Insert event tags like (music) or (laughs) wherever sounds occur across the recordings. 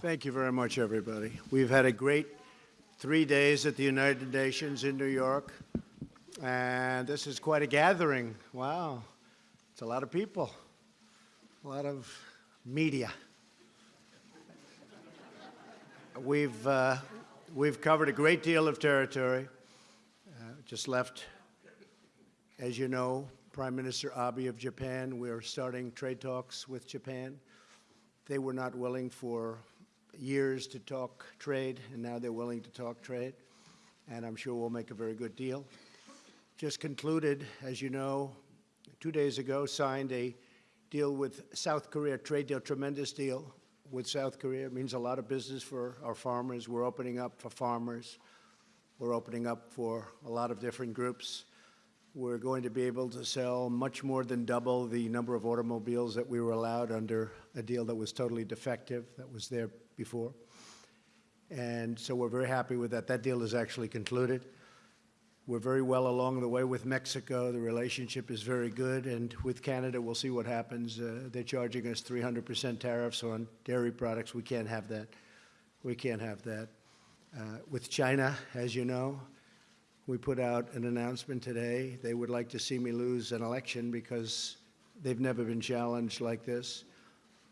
Thank you very much, everybody. We've had a great three days at the United Nations in New York, and this is quite a gathering. Wow, it's a lot of people, a lot of media. We've, uh, we've covered a great deal of territory. Uh, just left, as you know, Prime Minister Abe of Japan. We're starting trade talks with Japan. They were not willing for years to talk trade, and now they're willing to talk trade, and I'm sure we'll make a very good deal. Just concluded, as you know, two days ago, signed a deal with South Korea, trade deal, tremendous deal with South Korea. It means a lot of business for our farmers. We're opening up for farmers. We're opening up for a lot of different groups. We're going to be able to sell much more than double the number of automobiles that we were allowed under a deal that was totally defective, that was there before. And so we're very happy with that. That deal is actually concluded. We're very well along the way with Mexico. The relationship is very good. And with Canada, we'll see what happens. Uh, they're charging us 300% tariffs on dairy products. We can't have that. We can't have that. Uh, with China, as you know, we put out an announcement today. They would like to see me lose an election because they've never been challenged like this.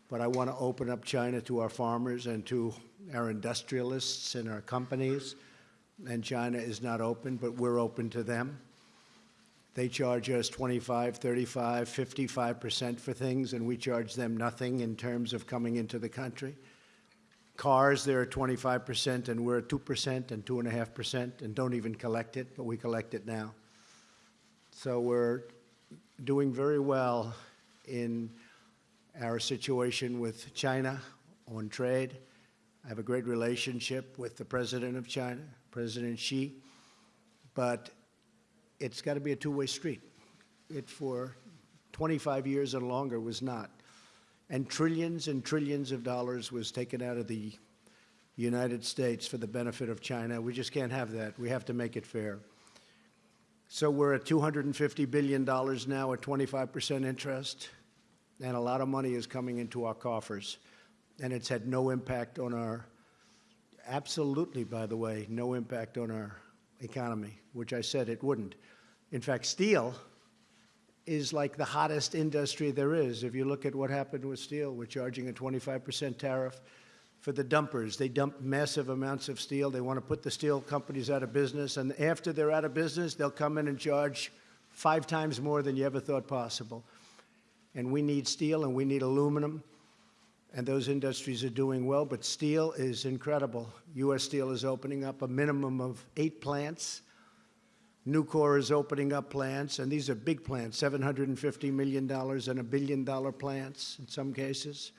But I want to open up China to our farmers and to our industrialists and our companies. And China is not open, but we're open to them. They charge us 25, 35, 55% for things, and we charge them nothing in terms of coming into the country. Cars, they're at 25%, and we're at 2% and 2.5%, and don't even collect it, but we collect it now. So we're doing very well in our situation with China on trade. I have a great relationship with the president of China, President Xi, but it's got to be a two-way street. It, for 25 years and longer, was not and trillions and trillions of dollars was taken out of the United States for the benefit of China. We just can't have that. We have to make it fair. So we're at $250 billion now at 25% interest, and a lot of money is coming into our coffers. And it's had no impact on our, absolutely, by the way, no impact on our economy, which I said it wouldn't. In fact, steel is like the hottest industry there is. If you look at what happened with steel, we're charging a 25% tariff for the dumpers. They dump massive amounts of steel. They want to put the steel companies out of business. And after they're out of business, they'll come in and charge five times more than you ever thought possible. And we need steel and we need aluminum. And those industries are doing well. But steel is incredible. U.S. Steel is opening up a minimum of eight plants Nucor is opening up plants, and these are big plants, $750 million and a billion dollar plants in some cases.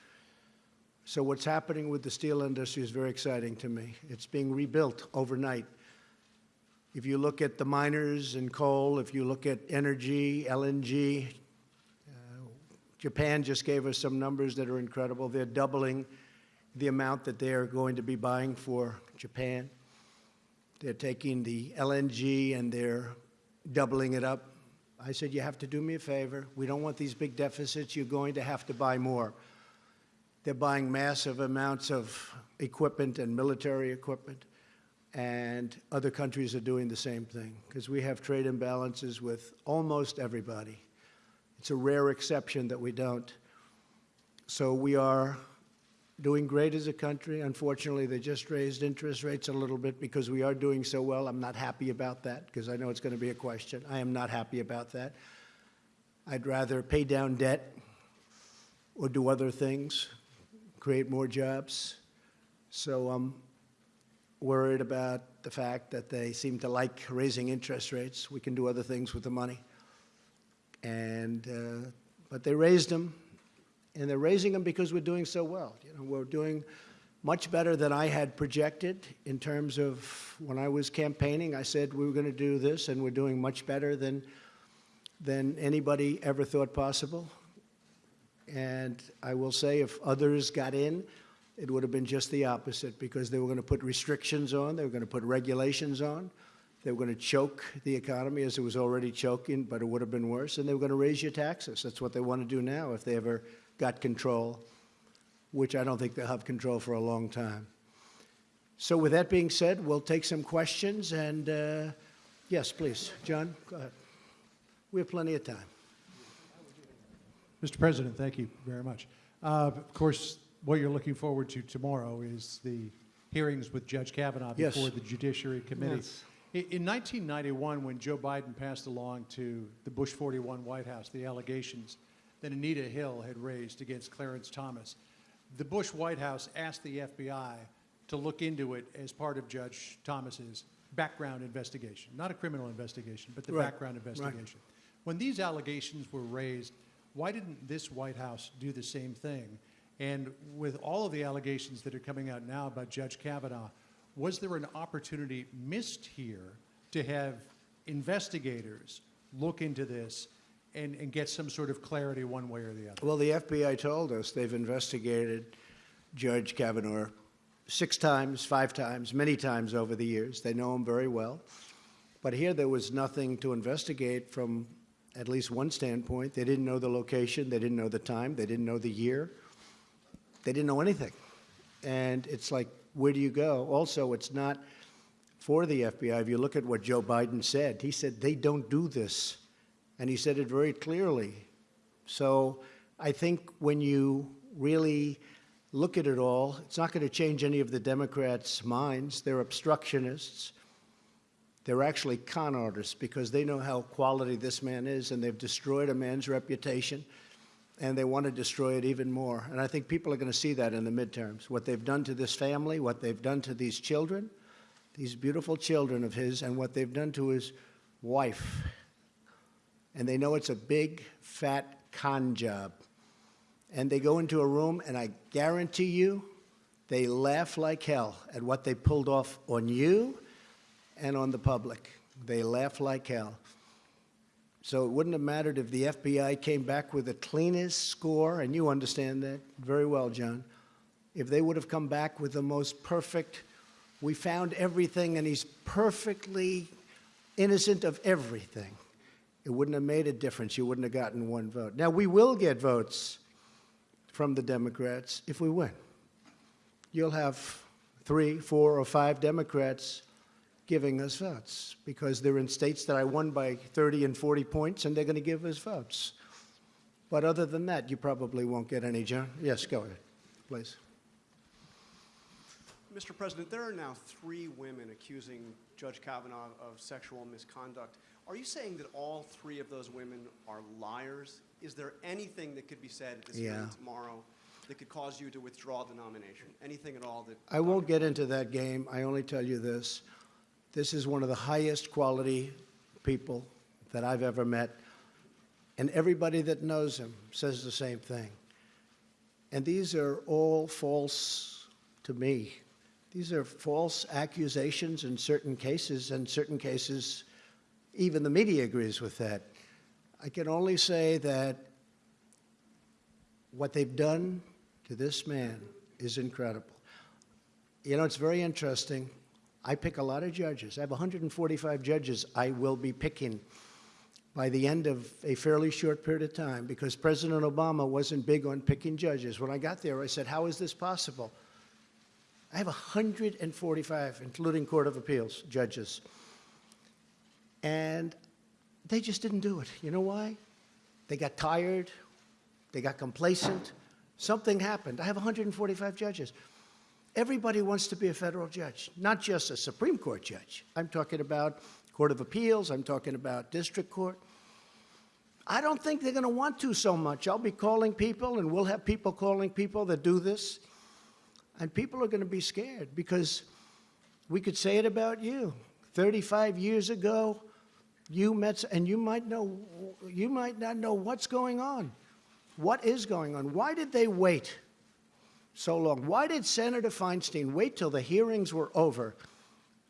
So what's happening with the steel industry is very exciting to me. It's being rebuilt overnight. If you look at the miners and coal, if you look at energy, LNG, uh, Japan just gave us some numbers that are incredible. They're doubling the amount that they're going to be buying for Japan. They're taking the LNG and they're doubling it up. I said, you have to do me a favor. We don't want these big deficits. You're going to have to buy more. They're buying massive amounts of equipment and military equipment, and other countries are doing the same thing because we have trade imbalances with almost everybody. It's a rare exception that we don't. So we are doing great as a country. Unfortunately, they just raised interest rates a little bit because we are doing so well. I'm not happy about that because I know it's going to be a question. I am not happy about that. I'd rather pay down debt or do other things, create more jobs. So I'm worried about the fact that they seem to like raising interest rates. We can do other things with the money. And, uh, but they raised them and they're raising them because we're doing so well. You know, we're doing much better than I had projected in terms of when I was campaigning. I said we were going to do this, and we're doing much better than than anybody ever thought possible. And I will say, if others got in, it would have been just the opposite because they were going to put restrictions on, they were going to put regulations on, they were going to choke the economy as it was already choking, but it would have been worse, and they were going to raise your taxes. That's what they want to do now if they ever got control. which I don't think they'll have control for a long time. So with that being said, we'll take some questions, and uh, yes, please, John, go ahead. We have plenty of time. Mr. President, thank you very much. Uh, Of course, what you're looking forward to tomorrow is the hearings with Judge Kavanaugh Yes. before the Judiciary Committee. Yes. In 1991, when Joe Biden passed along to the Bush 41 White House the allegations that Anita Hill had raised against Clarence Thomas, the Bush White House asked the FBI to look into it as part of Judge Thomas's background investigation, not a criminal investigation, but the Right, background right. investigation. When these allegations were raised, why didn't this White House do the same thing? And with all of the allegations that are coming out now about Judge Kavanaugh, was there an opportunity missed here to have investigators look into this and, and get some sort of clarity one way or the other? Well, the FBI told us they've investigated Judge Kavanaugh six times, five times, many times over the years. They know him very well. But here there was nothing to investigate from at least one standpoint. They didn't know the location, they didn't know the time, they didn't know the year, they didn't know anything. And it's like, where do you go? Also, it's not for the FBI. If you look at what Joe Biden said, he said they don't do this. And he said it very clearly. So I think when you really look at it all, it's not going to change any of the Democrats' minds. They're obstructionists. They're actually con artists because they know how quality this man is, and they've destroyed a man's reputation, and they want to destroy it even more. And I think people are going to see that in the midterms what they've done to this family, what they've done to these children, these beautiful children of his, and what they've done to his wife. And they know it's a big, fat con job. And they go into a room, and I guarantee you, they laugh like hell at what they pulled off on you and on the public. They laugh like hell. So it wouldn't have mattered if the FBI came back with the cleanest score, and you understand that very well, John. If they would have come back with the most perfect, we found everything, and he's perfectly innocent of everything, it wouldn't have made a difference. You wouldn't have gotten one vote. Now, we will get votes from the Democrats if we win. You'll have three, four, or five Democrats giving us votes because they're in states that I won by 30 and 40 points, and they're going to give us votes. But other than that, you probably won't get any, John. Yes, go ahead, please. Mr. President, there are now three women accusing Judge Kavanaugh of sexual misconduct. Are you saying that all three of those women are liars? Is there anything that could be said at this Yeah. hearing tomorrow that could cause you to withdraw the nomination? Anything at all that? I won't get into that game. I only tell you this. This is one of the highest quality people that I've ever met. And everybody that knows him says the same thing. And these are all false to me. These are false accusations in certain cases, and certain cases, even the media agrees with that. I can only say that what they've done to this man is incredible. You know, it's very interesting. I pick a lot of judges. I have 145 judges I will be picking by the end of a fairly short period of time because President Obama wasn't big on picking judges. When I got there, I said, How is this possible? I have 145, including Court of Appeals judges. And they just didn't do it. You know why? They got tired, they got complacent, something happened. I have 145 judges. Everybody wants to be a federal judge, not just a Supreme Court judge. I'm talking about Court of Appeals, I'm talking about district court. I don't think they're going to want to so much. I'll be calling people, and we'll have people calling people that do this. And people are going to be scared because we could say it about you. 35 years ago, you met, and you might know, you might not know what's going on. What is going on? Why did they wait so long? Why did Senator Feinstein wait till the hearings were over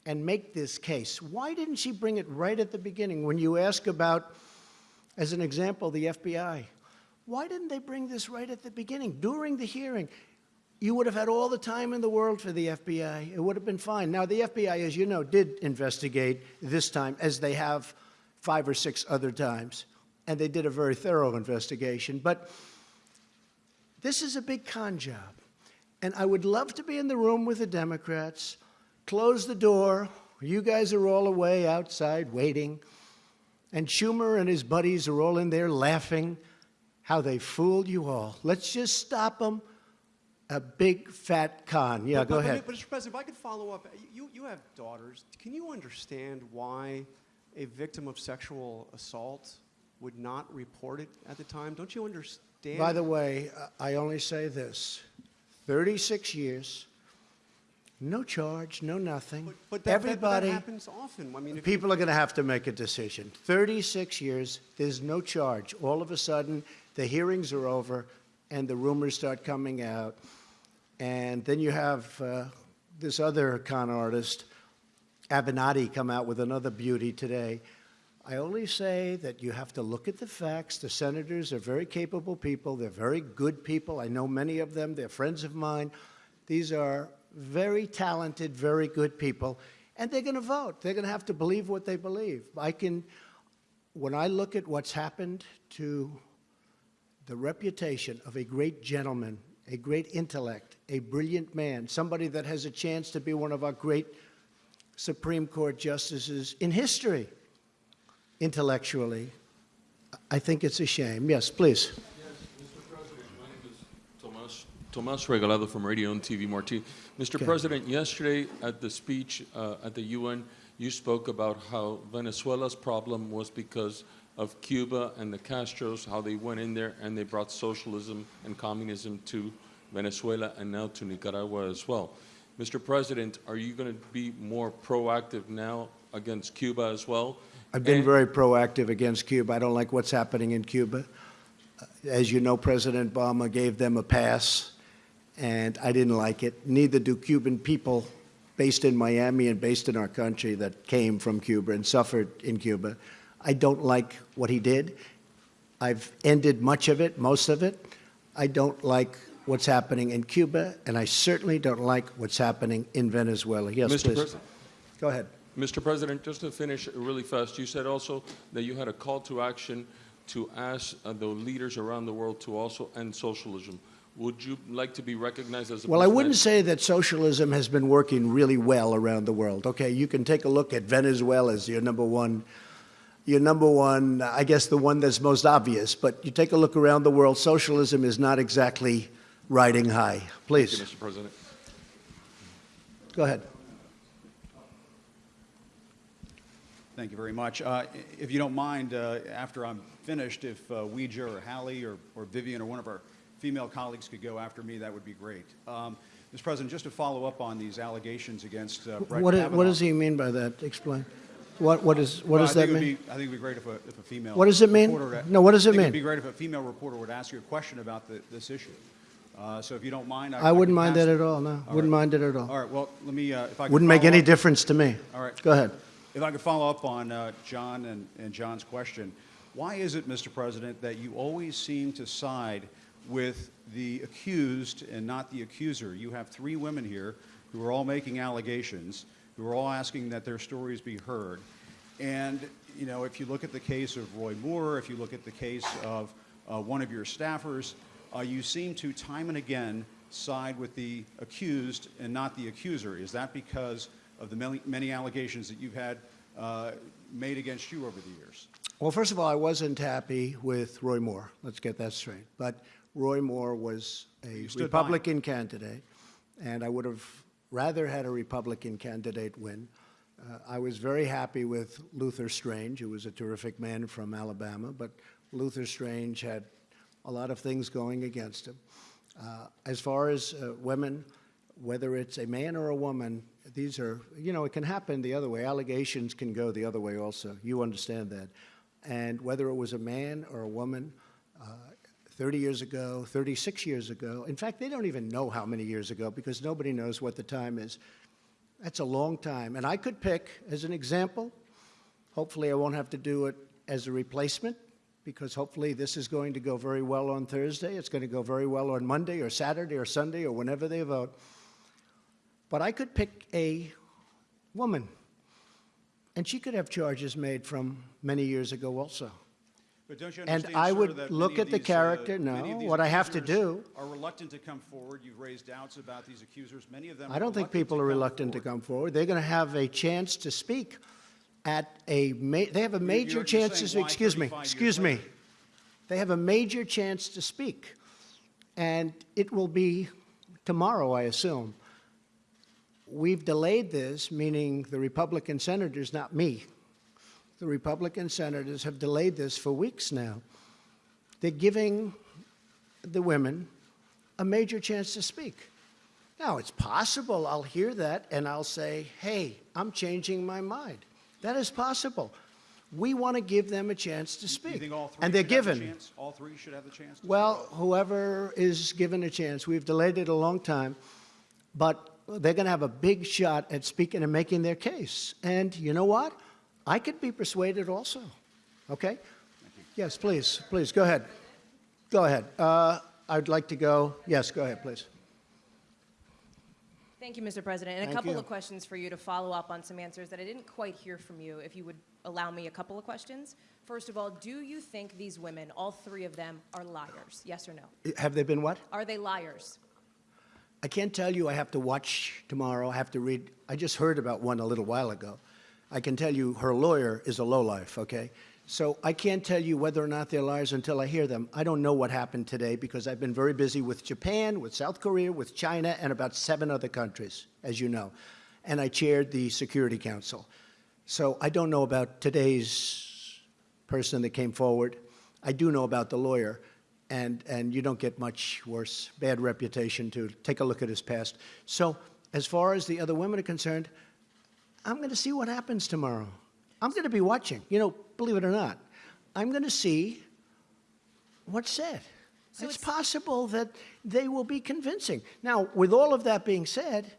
and make this case? Why didn't she bring it right at the beginning when you ask about, as an example, the FBI? Why didn't they bring this right at the beginning, during the hearing? You would have had all the time in the world for the FBI. It would have been fine. Now, the FBI, as you know, did investigate this time, as they have five or six other times, and they did a very thorough investigation. But this is a big con job. And I would love to be in the room with the Democrats, close the door. You guys are all away outside waiting. And Schumer and his buddies are all in there laughing how they fooled you all. Let's just stop them. A big fat con. Yeah, But- go but- ahead. But, Mr. President, if I could follow up, you, you have daughters. Can you understand why a victim of sexual assault would not report it at the time? Don't you understand? By the way, I only say this 36 years, no charge, no nothing. But, but that, that- Everybody. that, happens often. I mean, People are going to have to make a decision. 36 years, there's no charge. All of a sudden, the hearings are over and the rumors start coming out. And then you have uh, this other con artist, Avenatti, come out with another beauty today. I only say that you have to look at the facts. The senators are very capable people. They're very good people. I know many of them. They're friends of mine. These are very talented, very good people. And they're going to vote. They're going to have to believe what they believe. I can, when I look at what's happened to the reputation of a great gentleman, a great intellect, a brilliant man, somebody that has a chance to be one of our great Supreme Court justices in history, intellectually. I think it's a shame. Yes, please. Mr. President, my name is Tomas, Tomas Regalado from Radio and TV Marti. Mr. Okay. President, yesterday at the speech uh, at the UN, you spoke about how Venezuela's problem was because of Cuba and the Castros, how they went in there and they brought socialism and communism to Venezuela and now to Nicaragua as well. Mr. President, are you going to be more proactive now against Cuba as well? I've been And- very proactive against Cuba. I don't like what's happening in Cuba. Uh, As you know, President Obama gave them a pass, and I didn't like it. Neither do Cuban people based in Miami and based in our country that came from Cuba and suffered in Cuba. I don't like what he did. I've ended much of it, most of it. I don't like what's happening in Cuba, and I certainly don't like what's happening in Venezuela. Yes, Mr. please. President. Go ahead. Mr. President, just to finish really fast, you said also that you had a call to action to ask uh, the leaders around the world to also end socialism. Would you like to be recognized as a Well, I wouldn't say that socialism has been working really well around the world. Okay, you can take a look at Venezuela as your number one, your number one, I guess the one that's most obvious. But you take a look around the world, socialism is not exactly riding high. Thank you, Please, Mr. President. go ahead. Thank you very much. Uh, If you don't mind, uh, after I'm finished, if uh, Weijia or Hallie or or Vivian or one of our female colleagues could go after me, that would be great. Um, Mr. President, just to follow up on these allegations against uh, Brett What, Kavanaugh. what does he mean by that? Explain. What, what, is, what Well, does I that think it would mean? be- I think it would be great if a, if a female. What does it mean? reporter- No, what does it I think mean? it'd be great if a female reporter would ask you a question about the- this issue. Uh, So if you don't mind, I I wouldn't mind that at all, no. All Wouldn't right. mind it at all. All right, well, let me, uh, if I Wouldn't make any up- difference to me. All right. Go ahead. If I could follow up on uh, John and, and John's question, why is it, Mr. President, that you always seem to side with the accused and not the accuser? You have three women here who are all making allegations, who are all asking that their stories be heard. And, you know, if you look at the case of Roy Moore, if you look at the case of uh, one of your staffers, uh, you seem to time and again side with the accused and not the accuser. Is that because of the many, many allegations that you've had uh, made against you over the years? Well, first of all, I wasn't happy with Roy Moore. Let's get that straight. But Roy Moore was a. Republican candidate, and I would have rather had a Republican candidate win. Uh, I was very happy with Luther Strange, who was a terrific man from Alabama, but Luther Strange had a lot of things going against him. Uh, as far as uh, women, whether it's a man or a woman, these are, you know, it can happen the other way. Allegations can go the other way also. You understand that. And whether it was a man or a woman, uh, 30 years ago, 36 years ago, in fact, they don't even know how many years ago because nobody knows what the time is. That's a long time. And I could pick, as an example, hopefully I won't have to do it as a replacement because hopefully this is going to go very well on Thursday. It's going to go very well on Monday or Saturday or Sunday or whenever they vote. But I could pick a woman, and she could have charges made from many years ago also. But don't you And I would that look at the these, uh, character. of No, what I have to do- Are reluctant to come forward. You've raised doubts about these accusers. Many of them. I don't think people are reluctant to come forward. They're going to have a chance to speak at a, ma- they have a major chance to saying speak. why Excuse me, excuse me. later? They have a major chance to speak. And it will be tomorrow, I assume. We've delayed this, meaning the Republican senators, not me. The Republican senators have delayed this for weeks now. They're giving the women a major chance to speak. Now, it's possible I'll hear that and I'll say, hey, I'm changing my mind. That is possible. We want to give them a chance to speak. you think all three and they're should have the given. chance? All three should have the chance? to Well, whoever is given a chance, we've delayed it a long time, but they're going to have a big shot at speaking and making their case. And you know what? I could be persuaded also. Okay? Yes, please, please, go ahead. Go ahead. Uh, I'd like to go. Yes, go ahead, please. Thank you, Mr. President. And a couple you. of questions for you to follow up on some answers that I didn't quite hear from you, if you would allow me a couple of questions. First of all, do you think these women, all three of them, are liars? Yes or no? Have they been what? Are they liars? I can't tell you I have to watch tomorrow. I have to read. I just heard about one a little while ago. I can tell you her lawyer is a lowlife, okay? So I can't tell you whether or not they're liars until I hear them. I don't know what happened today because I've been very busy with Japan, with South Korea, with China, and about seven other countries, as you know. And I chaired the Security Council. So I don't know about today's person that came forward. I do know about the lawyer, and, and you don't get much worse, bad reputation to take a look at his past. So as far as the other women are concerned, I'm going to see what happens tomorrow. I'm going to be watching. You know, believe it or not, I'm going to see what's said. So it's, it's- possible that they will be convincing. Now, with all of that being said,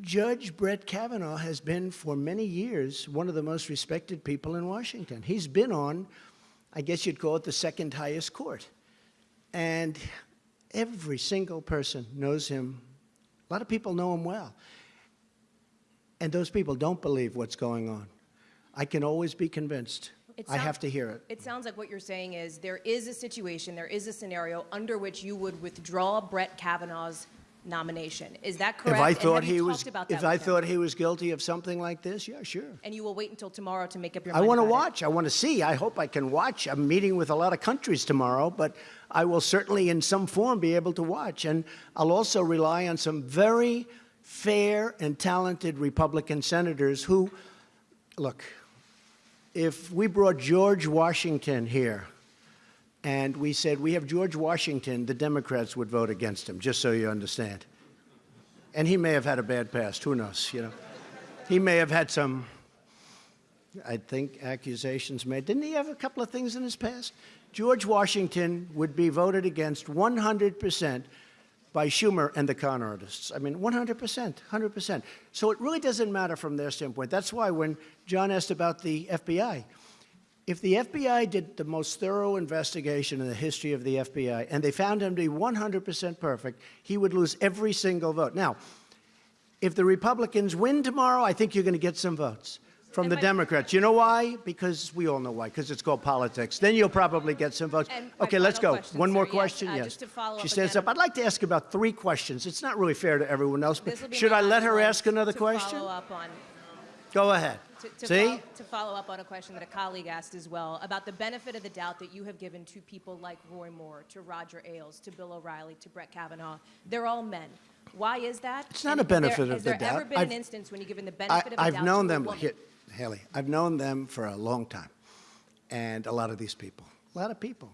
Judge Brett Kavanaugh has been for many years one of the most respected people in Washington. He's been on, I guess you'd call it the second highest court. And every single person knows him. A lot of people know him well. And those people don't believe what's going on. I can always be convinced. It I have to hear it. It sounds like what you're saying is there is a situation, there is a scenario under which you would withdraw Brett Kavanaugh's nomination. Is that correct? If I thought he was, about if I him? thought he was guilty of something like this, yeah, sure. And you will wait until tomorrow to make up your mind. I want to about it? watch. I want to see. I hope I can watch. I'm meeting with a lot of countries tomorrow, but I will certainly, in some form, be able to watch. And I'll also rely on some very fair and talented Republican senators who, look, if we brought George Washington here and we said, we have George Washington, the Democrats would vote against him, just so you understand. And he may have had a bad past. Who knows, you know? He may have had some I think accusations made. Didn't he have a couple of things in his past? George Washington would be voted against 100% by Schumer and the con artists. I mean, 100%, 100%. So it really doesn't matter from their standpoint. That's why when John asked about the FBI, if the FBI did the most thorough investigation in the history of the FBI and they found him to be 100% perfect, he would lose every single vote. Now, if the Republicans win tomorrow, I think you're going to get some votes from And the Democrats. You know why? Because we all know why. Because it's called politics. Then you'll probably get some votes. And Okay, let's go. question, One more sir. Yes, question. uh, Yes. just to follow she up stands up. I'd like to ask about three questions. It's not really fair to everyone else, but This will be should I let her ask another question? Follow up on, Go ahead. to, to See? fol- to follow up on a question that a colleague asked as well about the benefit of the doubt that you have given to people like Roy Moore, to Roger Ailes, to Bill O'Reilly, to Brett Kavanaugh. They're all men. Why is that? It's not And a is there- benefit of the doubt. Has there ever been an I've- instance when you've given the I, benefit of the I've doubt known to a them, woman? Haley, I've known them for a long time. And a lot of these people, a lot of people.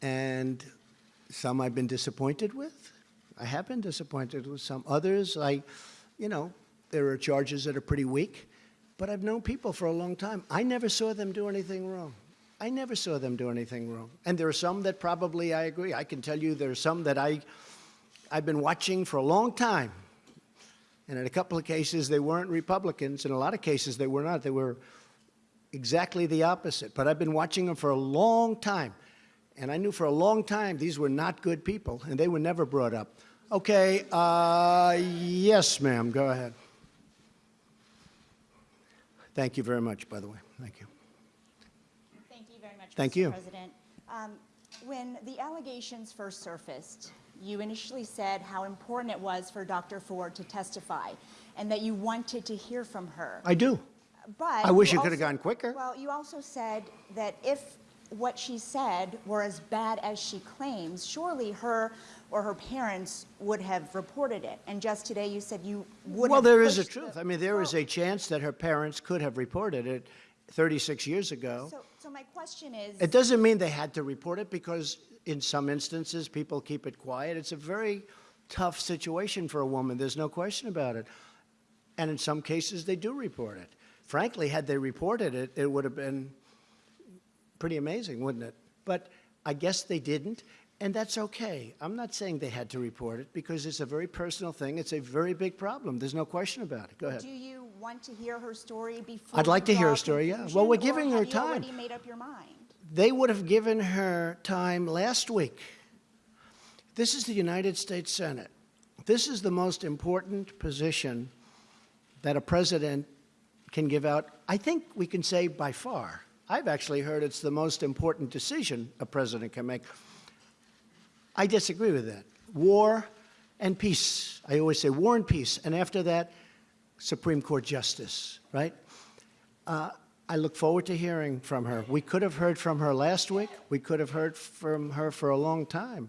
And some I've been disappointed with. I have been disappointed with some. Others, I, you know, there are charges that are pretty weak. But I've known people for a long time. I never saw them do anything wrong. I never saw them do anything wrong. And there are some that probably I agree. I can tell you there are some that I, I've been watching for a long time. And in a couple of cases, they weren't Republicans. In a lot of cases, they were not. They were exactly the opposite. But I've been watching them for a long time. And I knew for a long time these were not good people, and they were never brought up. Okay, uh, yes, ma'am, go ahead. Thank you very much, by the way. Thank you. Thank you very Thank Mr. you. President. Um, When the allegations first surfaced, you initially said how important it was for Dr. Ford to testify and that you wanted to hear from her. I do. But I wish you it could have gone quicker. Well, you also said that if what she said were as bad as she claims, surely her or her parents would have reported it. And just today you said you would Well, have there is a truth. I mean, there is a chance that her parents could have reported it 36 years ago. So, so my question is. It doesn't mean they had to report it because in some instances, people keep it quiet. It's a very tough situation for a woman. There's no question about it. And in some cases, they do report it. Frankly, had they reported it, it would have been pretty amazing, wouldn't it? But I guess they didn't, and that's okay. I'm not saying they had to report it because it's a very personal thing. It's a very big problem. There's no question about it. Go ahead. Do you want to hear her story before? I'd like to hear her story, yeah. Well, we're giving her have you time. already made up your mind? They would have given her time last week. This is the United States Senate. This is the most important position that a president can give out. I think we can say by far. I've actually heard it's the most important decision a president can make. I disagree with that. War and peace. I always say war and peace. And after that, Supreme Court justice, right? Uh, I look forward to hearing from her. We could have heard from her last week. We could have heard from her for a long time.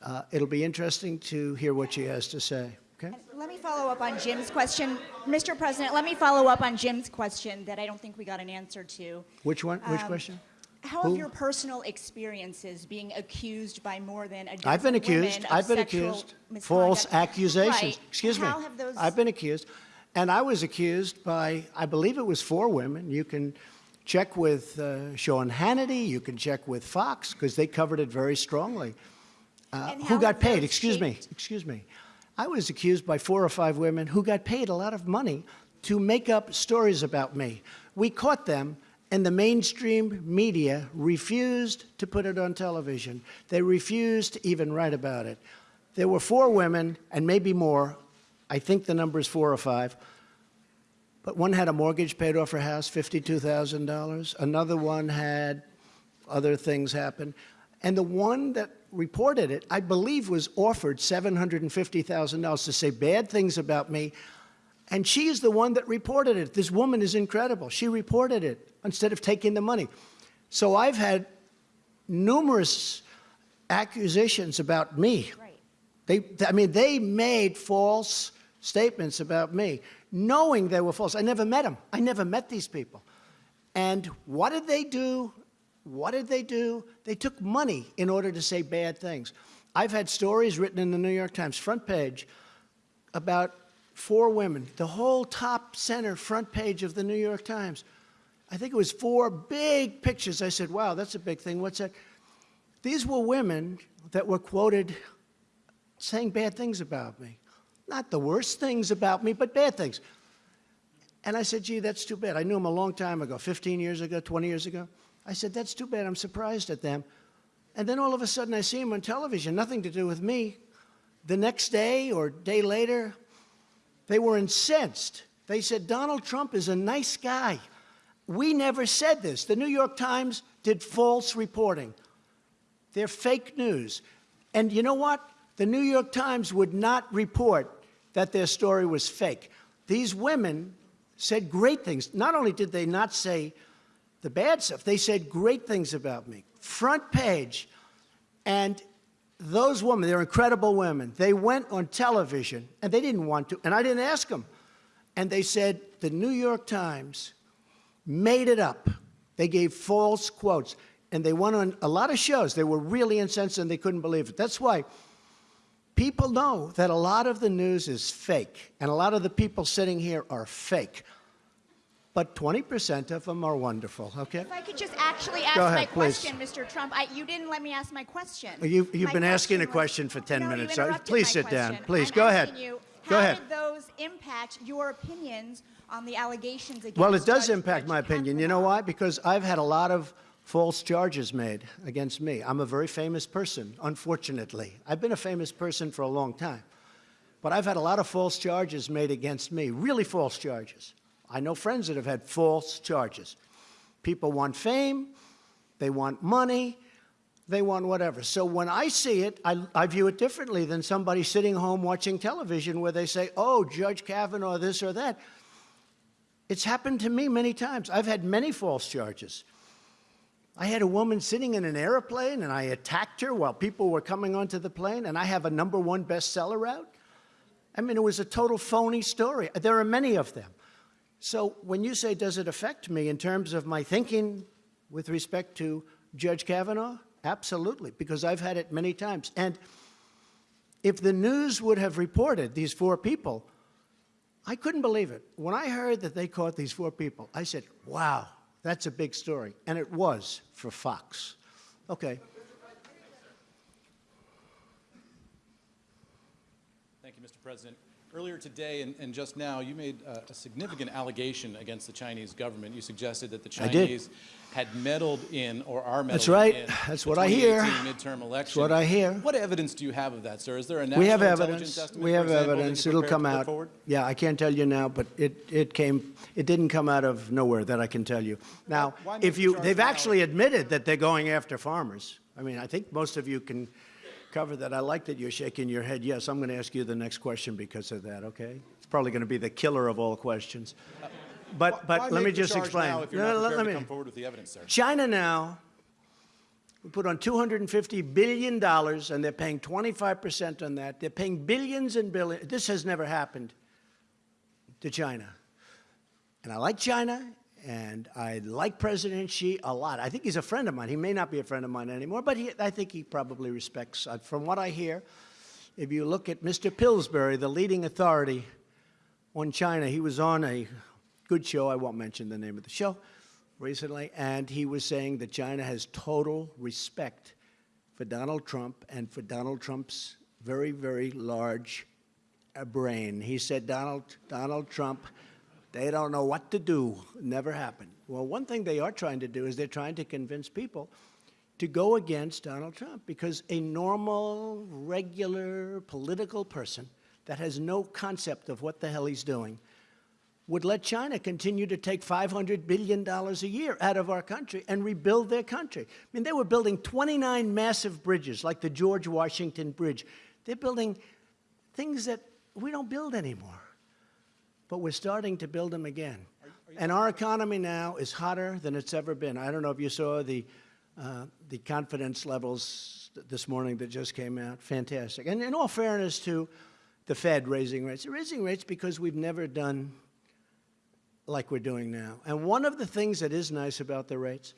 Uh, it'll be interesting to hear what she has to say. Okay? Let me follow up on Jim's question. Mr. President, let me follow up on Jim's question that I don't think we got an answer to. Which one? Which Um, question? How Who? have your personal experiences being accused by more than a dozen I've been accused. women of I've been accused. False accusations. Right. Excuse me. How have those? I've been accused. And I was accused by, I believe it was four women. You can check with uh, Sean Hannity. You can check with Fox because they covered it very strongly. Uh, who got paid? Excuse me. Excuse me. I was accused by four or five women who got paid a lot of money to make up stories about me. We caught them, and the mainstream media refused to put it on television. They refused to even write about it. There were four women, and maybe more. I think the number is four or five. But one had a mortgage paid off her house, $52,000. Another one had other things happen. And the one that reported it, I believe, was offered $750,000 to say bad things about me. And she is the one that reported it. This woman is incredible. She reported it instead of taking the money. So I've had numerous accusations about me. Right. They, I mean, they made false statements about me, knowing they were false. I never met them. I never met these people. And what did they do? What did they do? They took money in order to say bad things. I've had stories written in the New York Times front page about four women, the whole top center front page of the New York Times. I think it was four big pictures. I said, wow, that's a big thing. What's that? These were women that were quoted saying bad things about me. Not the worst things about me, but bad things. And I said, gee, that's too bad. I knew him a long time ago, 15 years ago, 20 years ago. I said, that's too bad. I'm surprised at them. And then all of a sudden I see him on television, nothing to do with me. The next day or day later, they were incensed. They said, Donald Trump is a nice guy. We never said this. The New York Times did false reporting. They're fake news. And you know what? The New York Times would not report that their story was fake. These women said great things. Not only did they not say the bad stuff, they said great things about me. Front page. And those women, they're incredible women. They went on television, and they didn't want to, and I didn't ask them. And they said the New York Times made it up. They gave false quotes, and they went on a lot of shows. They were really incensed, and they couldn't believe it. That's why people know that a lot of the news is fake, and a lot of the people sitting here are fake. But 20% of them are wonderful, okay? If I could just actually ask ahead, my please. question, Mr. Trump. I, you didn't let me ask my question. You, you've My been asking a question for 10 No, minutes. so Please sit down. Please, I'm go ahead. you, Go how ahead. did those impact your opinions on the allegations against Well, it does Judge- impact Judge my opinion. You know why? Because I've had a lot of false charges made against me. I'm a very famous person, unfortunately. I've been a famous person for a long time. But I've had a lot of false charges made against me, really false charges. I know friends that have had false charges. People want fame, They want money. They want whatever. So when I see it, I, I view it differently than somebody sitting home watching television where they say, oh, Judge Kavanaugh, this or that. It's happened to me many times. I've had many false charges. I had a woman sitting in an airplane and I attacked her while people were coming onto the plane, and I have a number one bestseller out. I mean, it was a total phony story. There are many of them. So when you say, does it affect me in terms of my thinking with respect to Judge Kavanaugh? Absolutely, because I've had it many times. And if the news would have reported these four people, I couldn't believe it. When I heard that they caught these four people, I said, wow, that's a big story. And it was for Fox. Okay. Thank you, Mr. President. Earlier today and, and just now, you made uh, a significant allegation against the Chinese government. You suggested that the Chinese had meddled in or are meddling That's right. in That's the what I hear. 2018 midterm election. what I hear. What evidence do you have of that, sir? Is there a national We have intelligence evidence. estimate, We have example, evidence. It'll come out. forward? Yeah, I can't tell you now, but it, it came, it didn't come out of nowhere that I can tell you. Now, if you, they've now? actually admitted that they're going after farmers. I mean, I think most of you can cover that. I like that you're shaking your head. Yes, I'm going to ask you the next question because of that, okay? It's probably going to be the killer of all questions. But, Why but let me just explain. now if you're No, not let- me- come forward with the evidence, sir? China now, we put on $250 billion, and they're paying 25% on that. They're paying billions and billions. This has never happened to China. And I like China, and I like President Xi a lot. I think he's a friend of mine. He may not be a friend of mine anymore, but he, I think he probably respects. Uh, from what I hear, if you look at Mr. Pillsbury, the leading authority on China, he was on a good show. I won't mention the name of the show recently, and he was saying that China has total respect for Donald Trump and for Donald Trump's very, very large uh, brain. He said, Donald, Donald Trump, they don't know what to do. Never happened. Well, one thing they are trying to do is they're trying to convince people to go against Donald Trump because a normal, regular political person that has no concept of what the hell he's doing would let China continue to take $500 billion a year out of our country and rebuild their country. I mean, they were building 29 massive bridges, like the George Washington Bridge. They're building things that we don't build anymore, but we're starting to build them again. And our economy now is hotter than it's ever been. I don't know if you saw the, uh, the confidence levels this morning that just came out. Fantastic. And in all fairness to the Fed raising rates, they're raising rates because we've never done like we're doing now. And one of the things that is nice about the rates,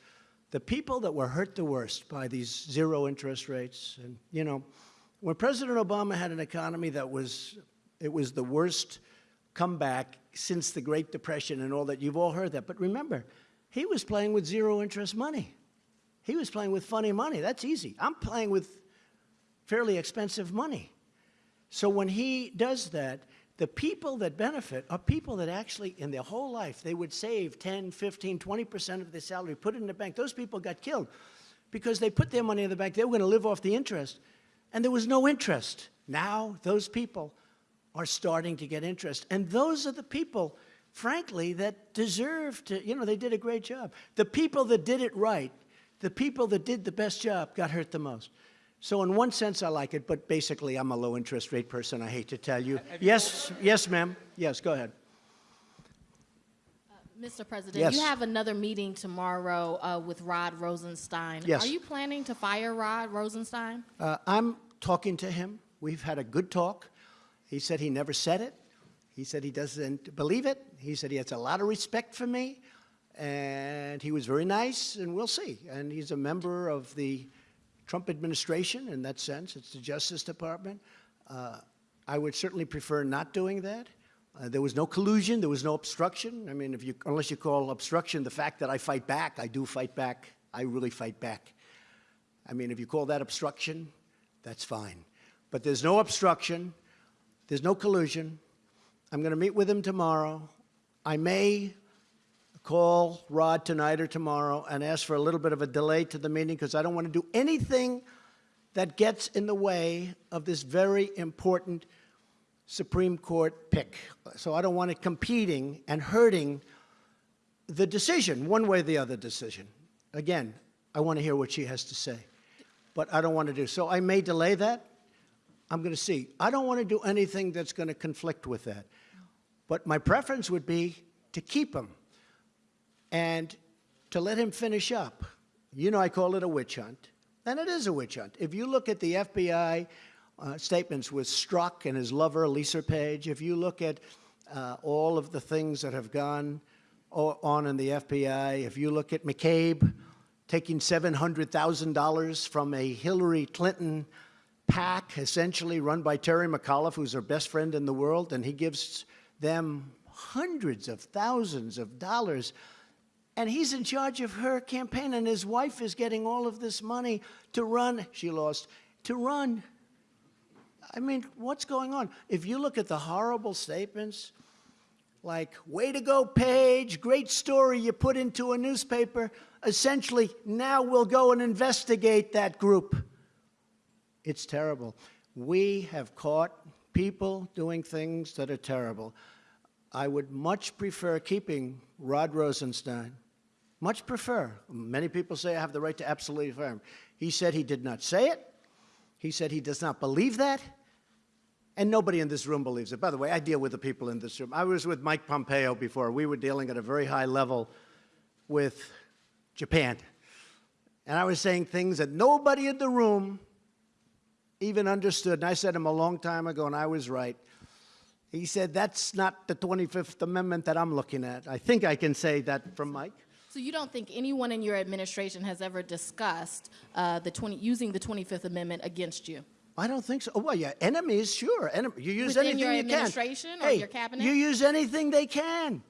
the people that were hurt the worst by these zero interest rates, and you know, when President Obama had an economy that was, it was the worst comeback since the Great Depression and all that, you've all heard that. But remember, he was playing with zero interest money. He was playing with funny money. That's easy. I'm playing with fairly expensive money. So when he does that, the people that benefit are people that actually, in their whole life, they would save 10, 15, 20% of their salary, put it in the bank. Those people got killed because they put their money in the bank. They were going to live off the interest, and there was no interest. Now, those people are starting to get interest. And those are the people, frankly, that deserve to, you know, they did a great job. The people that did it right, the people that did the best job got hurt the most. So in one sense, I like it, but basically, I'm a low interest rate person. I hate to tell you. Yes, yes, ma'am. Yes, go ahead. Mr. President, Yes. you have another meeting tomorrow uh, with Rod Rosenstein. Yes. Are you planning to fire Rod Rosenstein? Uh, I'm talking to him. We've had a good talk. He said he never said it. He said he doesn't believe it. He said he has a lot of respect for me, and he was very nice, and we'll see. And he's a member of the Trump administration in that sense. It's the Justice Department. Uh, I would certainly prefer not doing that. Uh, there was no collusion. There was no obstruction. I mean, if you, unless you call obstruction the fact that I fight back, I do fight back. I really fight back. I mean, if you call that obstruction, that's fine. But there's no obstruction. There's no collusion. I'm going to meet with him tomorrow. I may call Rod tonight or tomorrow and ask for a little bit of a delay to the meeting because I don't want to do anything that gets in the way of this very important Supreme Court pick. So I don't want it competing and hurting the decision, one way or the other decision. Again, I want to hear what she has to say. But I don't want to do. So I may delay that. I'm going to see. I don't want to do anything that's going to conflict with that. But my preference would be to keep him and to let him finish up. You know, I call it a witch hunt, and it is a witch hunt. If you look at the FBI uh, statements with Strzok and his lover, Lisa Page, if you look at uh, all of the things that have gone on in the FBI, if you look at McCabe taking $700,000 from a Hillary Clinton PAC, essentially run by Terry McAuliffe, who's her best friend in the world, and he gives them hundreds of thousands of dollars. And he's in charge of her campaign, and his wife is getting all of this money to run. She lost. To run. I mean, what's going on? If you look at the horrible statements, like, way to go, Page, great story you put into a newspaper, essentially, now we'll go and investigate that group. It's terrible. We have caught people doing things that are terrible. I would much prefer keeping Rod Rosenstein. Much prefer. Many people say I have the right to absolutely him. He said he did not say it. He said he does not believe that. And nobody in this room believes it. By the way, I deal with the people in this room. I was with Mike Pompeo before. We were dealing at a very high level with Japan. And I was saying things that nobody in the room even understood. And I said to him a long time ago, and I was right. He said, That's not the 25th Amendment that I'm looking at. I think I can say that from Mike. So you don't think anyone in your administration has ever discussed uh, the 20, using the 25th Amendment against you? I don't think so. Oh, well, yeah, enemies, sure. Enem- you use Within anything your you can. administration or hey, your cabinet? You use anything they can.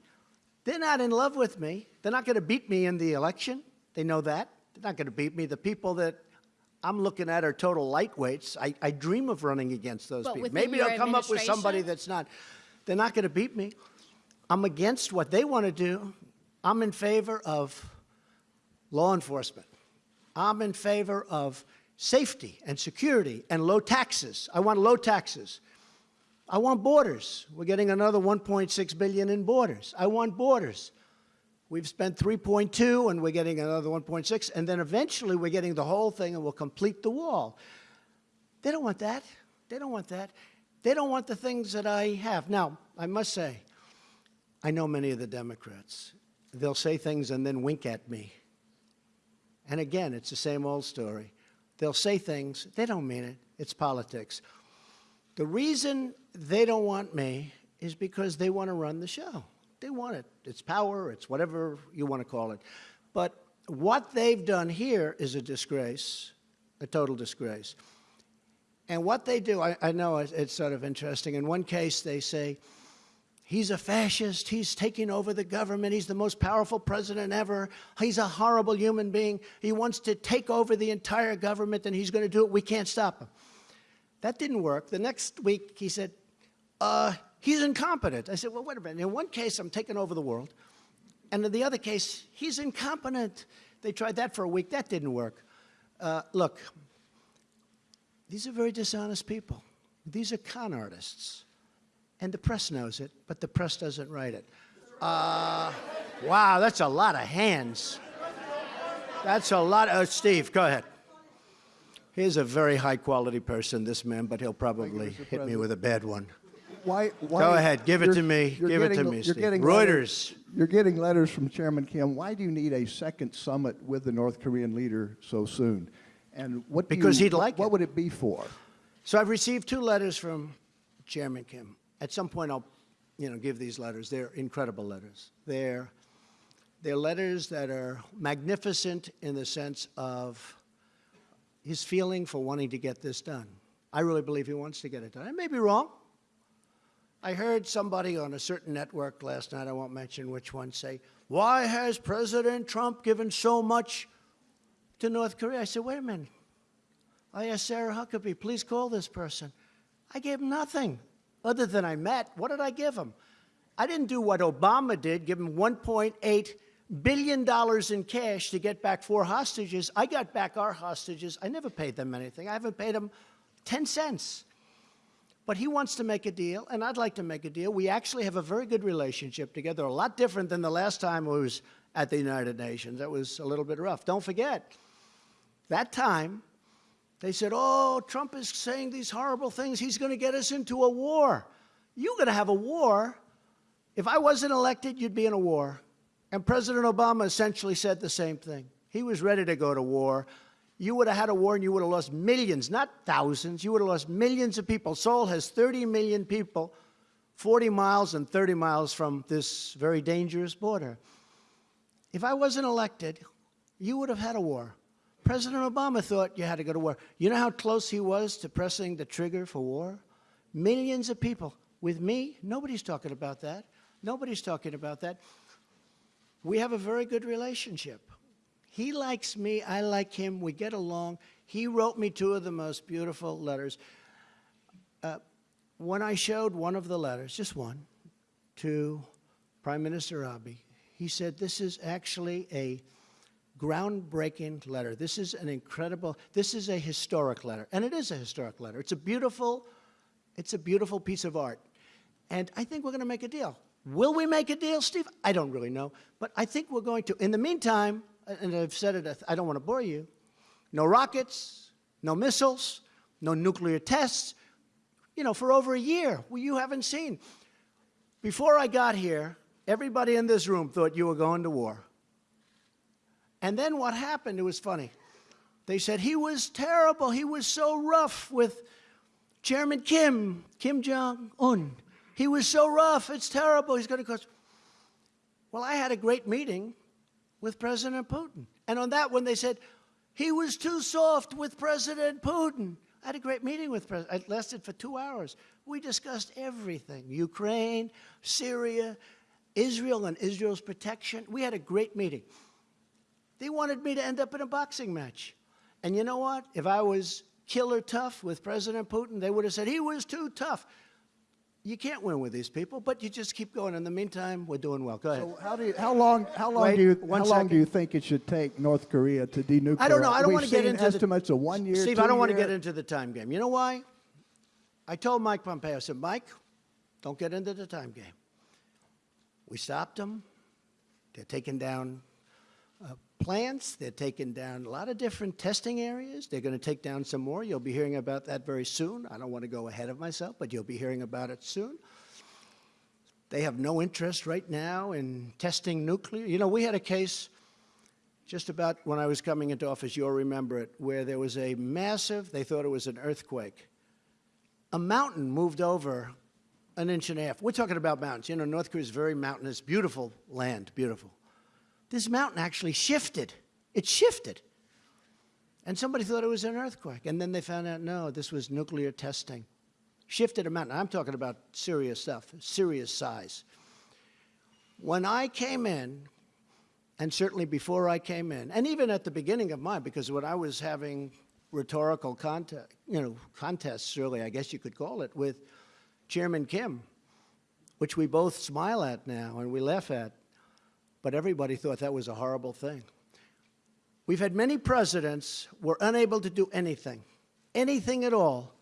They're not in love with me. They're not going to beat me in the election. They know that. They're not going to beat me. The people that I'm looking at are total lightweights. I, I dream of running against those But people. Maybe they'll come up with somebody that's not. They're not going to beat me. I'm against what they want to do. I'm in favor of law enforcement. I'm in favor of safety and security and low taxes. I want low taxes. I want borders. We're getting another 1.6 billion in borders. I want borders. We've spent 3.2 and we're getting another 1.6 and then eventually we're getting the whole thing and we'll complete the wall. They don't want that. They don't want that. They don't want the things that I have. Now, I must say, I know many of the Democrats. They'll say things and then wink at me. And again, it's the same old story. They'll say things, they don't mean it. It's politics. The reason they don't want me is because they want to run the show. They want it. It's power, it's whatever you want to call it. But what they've done here is a disgrace, a total disgrace. And what they do, I, I know it's, it's sort of interesting. In one case, they say, He's a fascist. He's taking over the government. He's the most powerful president ever. He's a horrible human being. He wants to take over the entire government and he's going to do it. We can't stop him. That didn't work. The next week, he said, uh, he's incompetent. I said, well, wait a minute. In one case, I'm taking over the world. And in the other case, he's incompetent. They tried that for a week. That didn't work. Uh, look, these are very dishonest people. These are con artists. And the press knows it, but the press doesn't write it. Uh, wow, that's a lot of hands. That's a lot. Of, uh, Steve, go ahead. He's a very high quality person, this man, but he'll probably hit me with a bad one. Why, why, Go ahead, give it to me. Give it to me, you're Steve. Reuters. letters- You're getting letters from Chairman Kim. Why do you need a second summit with the North Korean leader so soon? And what Because you- he'd like What it. would it be for? So I've received two letters from Chairman Kim. At some point, I'll, you know, give these letters. They're incredible letters. They're, they're letters that are magnificent in the sense of his feeling for wanting to get this done. I really believe he wants to get it done. I may be wrong. I heard somebody on a certain network last night, I won't mention which one, say, Why has President Trump given so much to North Korea? I said, Wait a minute. I asked Sarah Huckabee, please call this person. I gave him nothing other than I met. What did I give him? I didn't do what Obama did, give him $1.8 billion in cash to get back four hostages. I got back our hostages. I never paid them anything. I haven't paid them 10 cents. But he wants to make a deal, and I'd like to make a deal. We actually have a very good relationship together, a lot different than the last time I was at the United Nations. That was a little bit rough. Don't forget, that time, they said, oh, Trump is saying these horrible things. He's going to get us into a war. You're going to have a war. If I wasn't elected, you'd be in a war. And President Obama essentially said the same thing. He was ready to go to war. You would have had a war and you would have lost millions, not thousands. You would have lost millions of people. Seoul has 30 million people, 40 miles and 30 miles from this very dangerous border. If I wasn't elected, you would have had a war. President Obama thought you had to go to war. You know how close he was to pressing the trigger for war? Millions of people. With me, nobody's talking about that. Nobody's talking about that. We have a very good relationship. He likes me, I like him, we get along. He wrote me two of the most beautiful letters. Uh, when I showed one of the letters, just one, to Prime Minister Abe, he said, This is actually a groundbreaking letter. This is an incredible, this is a historic letter. And it is a historic letter. It's a beautiful, it's a beautiful piece of art. And I think we're going to make a deal. Will we make a deal, Steve? I don't really know. But I think we're going to. In the meantime, and I've said it, I don't want to bore you, no rockets, no missiles, no nuclear tests, you know, for over a year. Well, you haven't seen. Before I got here, everybody in this room thought you were going to war. And then what happened, it was funny. They said he was terrible. He was so rough with Chairman Kim, Kim Jong un. He was so rough. It's terrible. He's going to cause. Well, I had a great meeting with President Putin. And on that one, they said, he was too soft with President Putin. I had a great meeting with President. It lasted for two hours. We discussed everything Ukraine, Syria, Israel, and Israel's protection. We had a great meeting. They wanted me to end up in a boxing match. And you know what? If I was killer tough with President Putin, they would have said he was too tough. You can't win with these people, but you just keep going. In the meantime, we're doing well. Go ahead. So how do you, how long how long Wait, do you how long do you think it should take North Korea to denuclearize? I don't know. I don't We've want to get into estimates the, of one year. Steve, I don't want to get into the time game. You know why? I told Mike Pompeo. I said, Mike, don't get into the time game. We stopped them. They're taking down uh, plants. They're taking down a lot of different testing areas. They're going to take down some more. You'll be hearing about that very soon. I don't want to go ahead of myself, but you'll be hearing about it soon. They have no interest right now in testing nuclear. You know, we had a case just about when I was coming into office, you'll remember it, where there was a massive, they thought it was an earthquake. A mountain moved over an inch and a half. We're talking about mountains. You know, North Korea is very mountainous, beautiful land, beautiful. This mountain actually shifted. It shifted. And somebody thought it was an earthquake. And then they found out, no, this was nuclear testing. Shifted a mountain. I'm talking about serious stuff, serious size. When I came in, and certainly before I came in, and even at the beginning of mine, because when I was having rhetorical contest, you know, contests, really, I guess you could call it, with Chairman Kim, which we both smile at now and we laugh at, but everybody thought that was a horrible thing. We've had many presidents were unable to do anything, anything at all,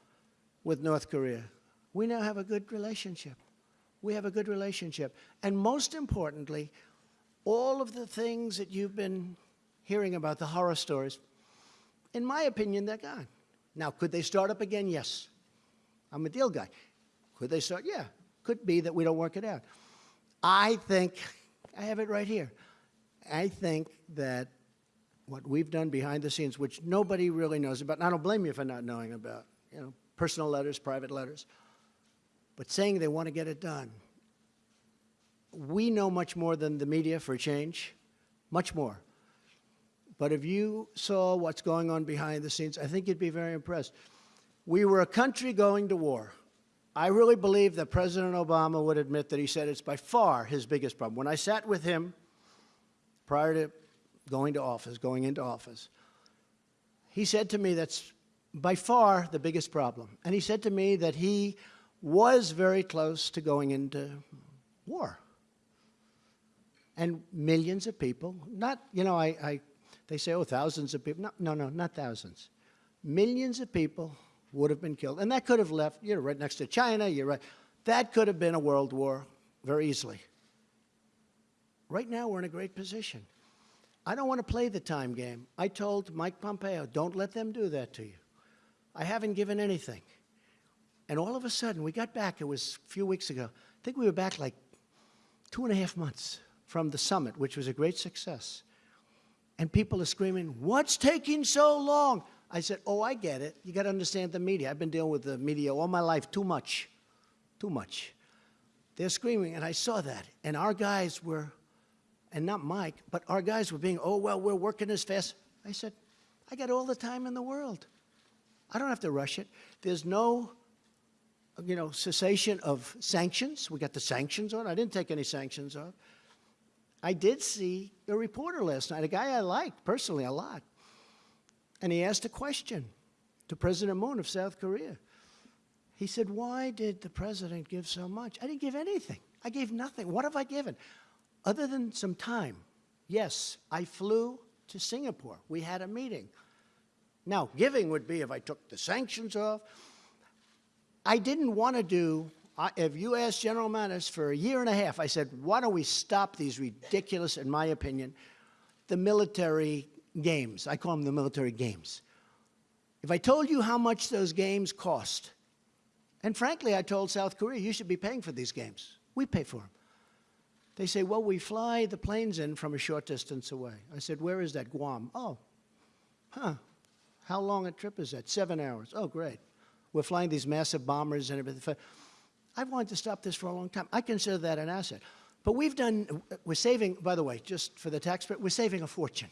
with North Korea. We now have a good relationship. We have a good relationship. And most importantly, all of the things that you've been hearing about, the horror stories, in my opinion, they're gone. Now, could they start up again? Yes. I'm a deal guy. Could they start? Yeah. Could be that we don't work it out. I think, I have it right here. I think that what we've done behind the scenes, which nobody really knows about, and I don't blame you for not knowing about, you know, personal letters, private letters, but saying they want to get it done. We know much more than the media for change, much more. But if you saw what's going on behind the scenes, I think you'd be very impressed. We were a country going to war. I really believe that President Obama would admit that he said it's by far his biggest problem. When I sat with him prior to going to office, going into office, he said to me that's by far the biggest problem. And he said to me that he was very close to going into war. And millions of people, not, you know, I, I they say, oh, thousands of people. No, no, no, not thousands. Millions of people would have been killed. And that could have left, you're right next to China, you're right. That could have been a world war very easily. Right now, we're in a great position. I don't want to play the time game. I told Mike Pompeo, don't let them do that to you. I haven't given anything. And all of a sudden, we got back, it was a few weeks ago. I think we were back like two and a half months from the summit, which was a great success. And people are screaming, What's taking so long? I said, Oh, I get it. You got to understand the media. I've been dealing with the media all my life, too much. Too much. They're screaming, and I saw that. And our guys were, and not Mike, but our guys were being, Oh, well, we're working as fast. I said, I got all the time in the world. I don't have to rush it. There's no you know, cessation of sanctions. We got the sanctions on. I didn't take any sanctions off. I did see a reporter last night, a guy I liked personally a lot. And he asked a question to President Moon of South Korea. He said, Why did the president give so much? I didn't give anything. I gave nothing. What have I given? Other than some time. Yes, I flew to Singapore. We had a meeting. Now, giving would be if I took the sanctions off. I didn't want to do, I- if you asked General Mattis for a year and a half, I said, why don't we stop these ridiculous, in my opinion, the military games? I call them the military games. If I told you how much those games cost, and frankly, I told South Korea, you should be paying for these games. We pay for them. They say, well, we fly the planes in from a short distance away. I said, where is that? Guam. Oh, huh. How long a trip is that? Seven hours. Oh, great. We're flying these massive bombers and everything. I've wanted to stop this for a long time. I consider that an asset. But we've done, we're saving, by the way, just for the taxpayer, we're saving a fortune.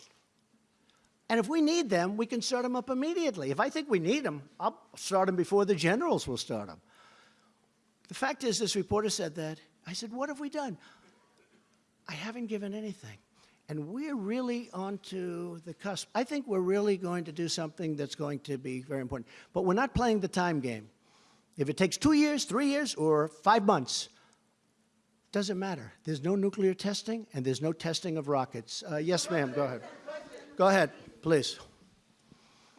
And if we need them, we can start them up immediately. If I think we need them, I'll start them before the generals will start them. The fact is, this reporter said that. I said, What have we done? I haven't given anything. And we're really onto the cusp. I think we're really going to do something that's going to be very important. But we're not playing the time game. If it takes two years, three years, or five months, doesn't matter. There's no nuclear testing, and there's no testing of rockets. Uh, yes, ma'am, go ahead. Go ahead, please.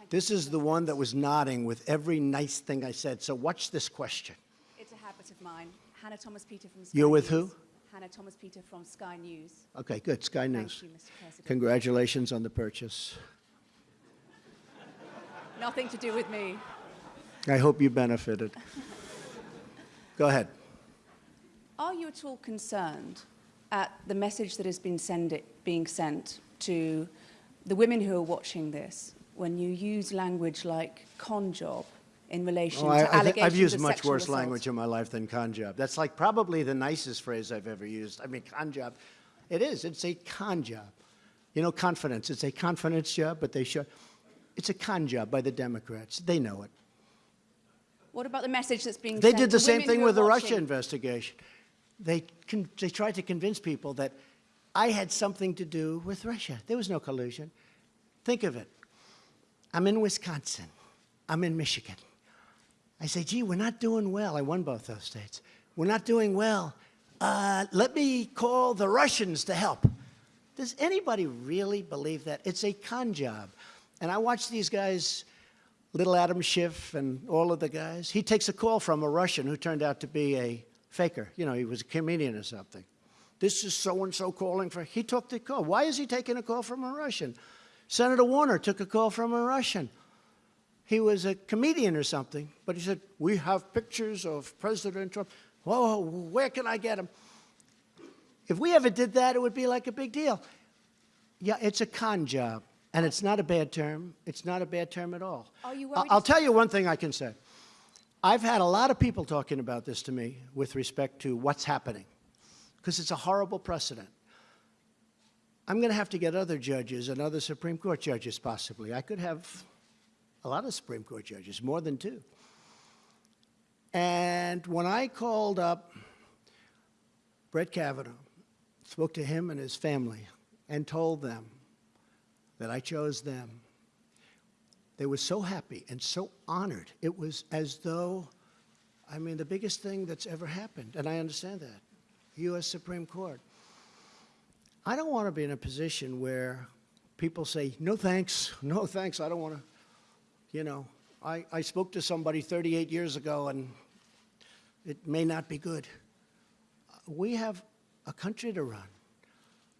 This is the one that was nodding with every nice thing I said. So watch this question. It's a habit of mine. Hannah Thomas Peter from Sky You're with News. who? Hannah Thomas Peter from Sky News. Okay, good. Sky News. you, Mr. President. Congratulations on the purchase. Nothing to do with me. I hope you benefited. Go ahead. Are you at all concerned at the message that has been send it, being sent to the women who are watching this when you use language like con job in relation Oh, I, to I allegations I've used much worse assault? language in my life than con job. That's like probably the nicest phrase I've ever used. I mean, con job. It is. It's a con job. You know, confidence. It's a confidence job, but they show. It's a con job by the Democrats. They know it. What about the message that's being They did the same thing with the Russia investigation. They, con- they tried to convince people that I had something to do with Russia. There was no collusion. Think of it. I'm in Wisconsin. I'm in Michigan. I say, gee, we're not doing well. I won both those states. We're not doing well. Uh, let me call the Russians to help. Does anybody really believe that? It's a con job. And I watch these guys, little Adam Schiff and all of the guys. He takes a call from a Russian who turned out to be a faker. You know, he was a comedian or something. This is so and so calling for. He took the call. Why is he taking a call from a Russian? Senator Warner took a call from a Russian. He was a comedian or something, but he said, We have pictures of President Trump. Whoa, where can I get them? If we ever did that, it would be like a big deal. Yeah, it's a con job, and it's not a bad term. It's not a bad term at all. Are you I- worried I'll tell you one thing I can say. I've had a lot of people talking about this to me with respect to what's happening, because it's a horrible precedent. I'm going to have to get other judges and other Supreme Court judges, possibly. I could have a lot of Supreme Court judges, more than two. And when I called up Brett Kavanaugh, spoke to him and his family, and told them that I chose them, they were so happy and so honored. It was as though, I mean, the biggest thing that's ever happened, and I understand that. U.S. Supreme Court. I don't want to be in a position where people say, no thanks, (laughs) no thanks, I don't want to, you know. I, I spoke to somebody 38 years ago and it may not be good. We have a country to run.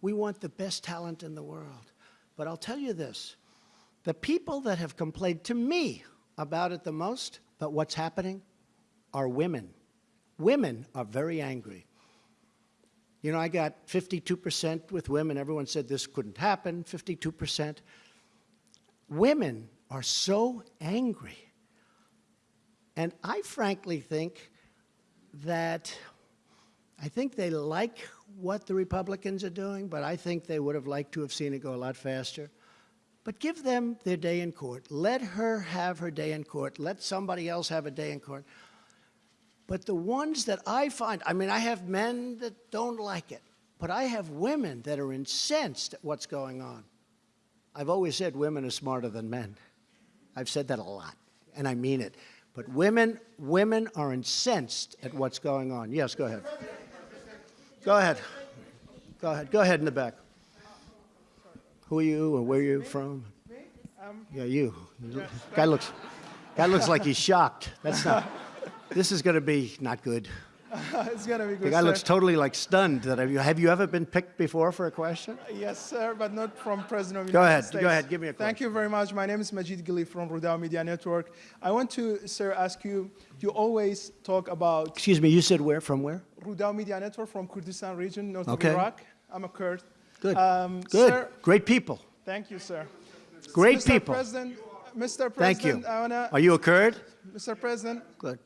We want the best talent in the world. But I'll tell you this the people that have complained to me about it the most, about what's happening, are women. Women are very angry. You know, I got 52% with women. Everyone said this couldn't happen, 52%. Women are so angry. And I frankly think that I think they like what the Republicans are doing, but I think they would have liked to have seen it go a lot faster. But give them their day in court. Let her have her day in court. Let somebody else have a day in court. But the ones that I find, I mean, I have men that don't like it, but I have women that are incensed at what's going on. I've always said women are smarter than men. I've said that a lot, and I mean it. But women, women are incensed at what's going on. Yes, go ahead. Go ahead. Go ahead. Go ahead in the back. Who are you or where are you from? Yeah, you. Guy looks, guy looks like he's shocked. That's not. This is going to be not good. (laughs) it's gonna be good. The guy sir. looks totally like stunned. That have you have you ever been picked before for a question? Yes, sir, but not from President of the Go United ahead. States. Go ahead. Give me a question. Thank you very much. My name is Majid Gili from Rudaw Media Network. I want to, sir, ask you. You always talk about Excuse me. You said where? From where? Rudaw Media Network from Kurdistan region, north Okay. of Iraq. I'm a Kurd. Good. Um, Good. Sir, Great people. thank you, sir. Great Mr. people. President, Mr. President, Thank you. I wanna, Are you a Kurd? Mr. President, Good.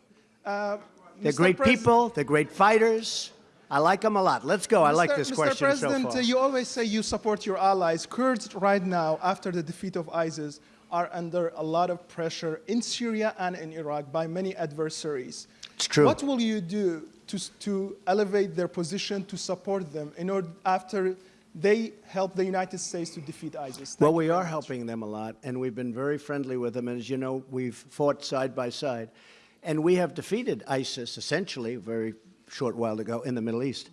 Uh, They're Mr. great President- people. They're great fighters. I like them a lot. Let's go. I like Mr. this Mr. question President, so far. uh, you always say you support your allies. Kurds right now, after the defeat of ISIS, are under a lot of pressure in Syria and in Iraq by many adversaries. It's true. What will you do to, to elevate their position, to support them, in order after they help the United States to defeat ISIS? Well, we are helping them a lot, and we've been very friendly with them. And as you know, we've fought side by side. And we have defeated ISIS essentially a very short while ago in the Middle East.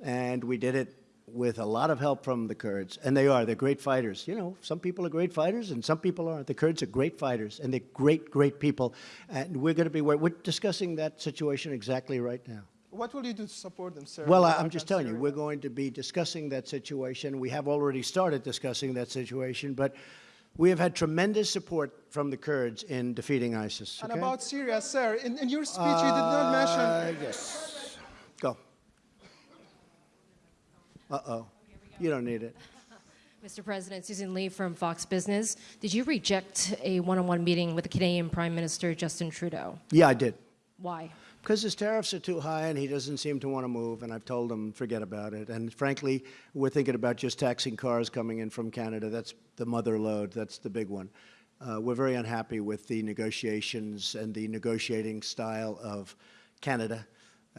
And we did it with a lot of help from the Kurds. And they are. They're great fighters. You know, some people are great fighters and some people aren't. The Kurds are great fighters, and they're great, great people. And we're going to be, we're discussing that situation exactly right now. What will you do to support them, sir? Well, I- I'm just telling you, we're going to be discussing that situation. We have already started discussing that situation, but we have had tremendous support from the Kurds in defeating ISIS. And about Syria, sir, in, in your speech you did not mention Uh, yes. Go. Uh-oh. You don't need it. Mr. President, Susan Li from Fox Business. Did you reject a one on one meeting with the Canadian Prime Minister Justin Trudeau? Yeah, I did. Why? Because his tariffs are too high and he doesn't seem to want to move, and I've told him forget about it. And frankly, we're thinking about just taxing cars coming in from Canada. That's the mother lode, that's the big one. Uh, we're very unhappy with the negotiations and the negotiating style of Canada.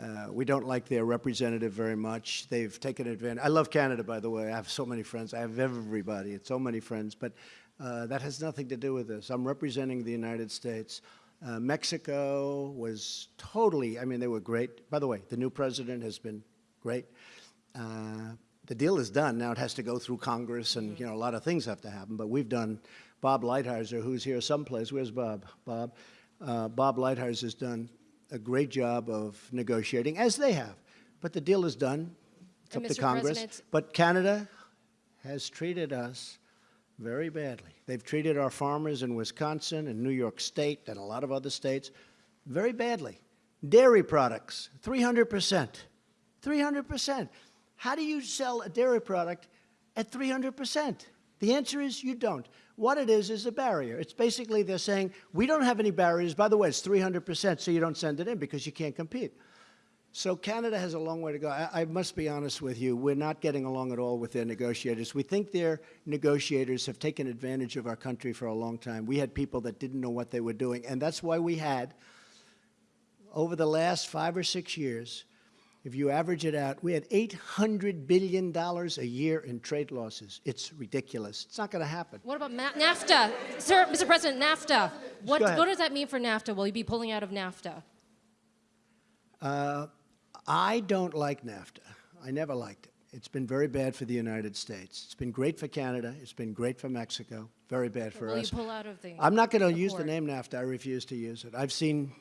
Uh, we don't like their representative very much. They've taken advantage. I love Canada, by the way. I have so many friends. I have everybody. It's so many friends. But uh, that has nothing to do with this. I'm representing the United States. Uh, Mexico was totally, I mean, they were great. By the way, the new president has been great. Uh, the deal is done. Now it has to go through Congress, and you know a lot of things have to happen. But we've done. Bob Lighthizer, who's here someplace. Where's Bob? Bob. Uh, Bob Lighthizer has done a great job of negotiating, as they have. But the deal is done. It's And up to Mr. Congress. President- But Canada has treated us very badly. They've treated our farmers in Wisconsin and New York State and a lot of other states very badly. Dairy products, 300%. 300%. How do you sell a dairy product at 300%? The answer is you don't. What it is is a barrier. It's basically they're saying, we don't have any barriers. By the way, it's 300%, so you don't send it in because you can't compete. So Canada has a long way to go. I, I must be honest with you, we're not getting along at all with their negotiators. We think their negotiators have taken advantage of our country for a long time. We had people that didn't know what they were doing, and that's why we had, over the last five or six years, if you average it out, we had $800 billion a year in trade losses. It's ridiculous. It's not going to happen. What about Ma- NAFTA? Sir, Mr. President, NAFTA. What, what does that mean for NAFTA? Will you be pulling out of NAFTA? Uh, I don't like NAFTA. I never liked it. It's been very bad for the United States. It's been great for Canada. It's been great for Mexico. Very bad for Will us. pull out of the I'm not going to use the name NAFTA. I refuse to use it. I've seen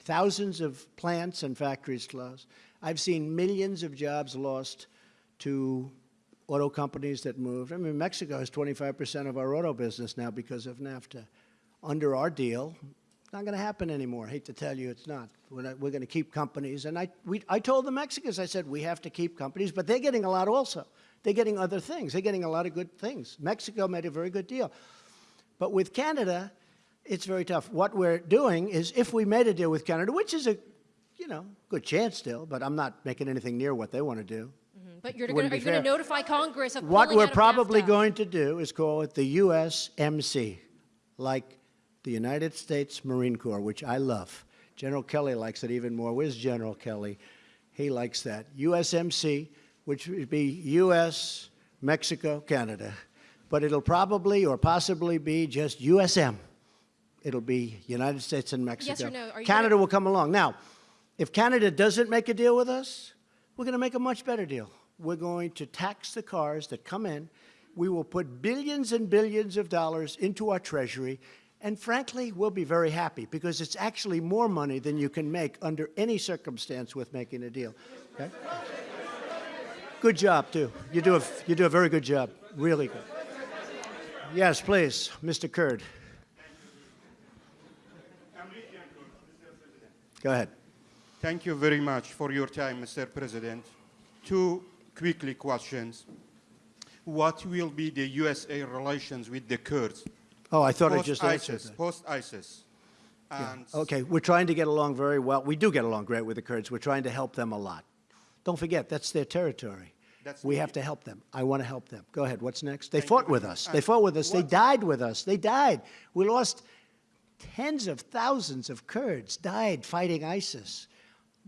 thousands of plants and factories close. I've seen millions of jobs lost to auto companies that moved. I mean, Mexico has 25% of our auto business now because of NAFTA. Under our deal, not going to happen anymore. I hate to tell you, it's not. We're, not, we're going to keep companies. And I, we, I told the Mexicans, I said, we have to keep companies, but they're getting a lot also. They're getting other things. They're getting a lot of good things. Mexico made a very good deal. But with Canada, it's very tough. What we're doing is if we made a deal with Canada, which is a, you know, good chance still, but I'm not making anything near what they want to do. Mm-hmm. But you're gonna, are you going to notify Congress of What we're probably going to do is call it the USMC, like the United States Marine Corps, which I love. General Kelly likes it even more. Where's General Kelly? He likes that. USMC, which would be US, Mexico, Canada. But it'll probably or possibly be just USM. It'll be United States and Mexico. Yes or no? Canada will come along. Now, if Canada doesn't make a deal with us, we're going to make a much better deal. We're going to tax the cars that come in. We will put billions and billions of dollars into our treasury. And frankly, we'll be very happy because it's actually more money than you can make under any circumstance with making a deal. Okay? Good job, too. You do a, you do a very good job. Really good. Yes, please, Mr. Kurd. Go ahead. Thank you very much for your time, Mr. President. Two quickly questions. What will be the USA relations with the Kurds? Oh, I thought I just answered Post-ISIS, that. Post-ISIS. Yeah. Okay, we're trying to get along very well. We do get along great with the Kurds. We're trying to help them a lot. Don't forget, that's their territory. That's we have to help them. I want to help them. Go ahead. What's next? They Thank fought you with us. much. They fought with us. They died with us. They died. We lost tens of thousands of Kurds died fighting ISIS.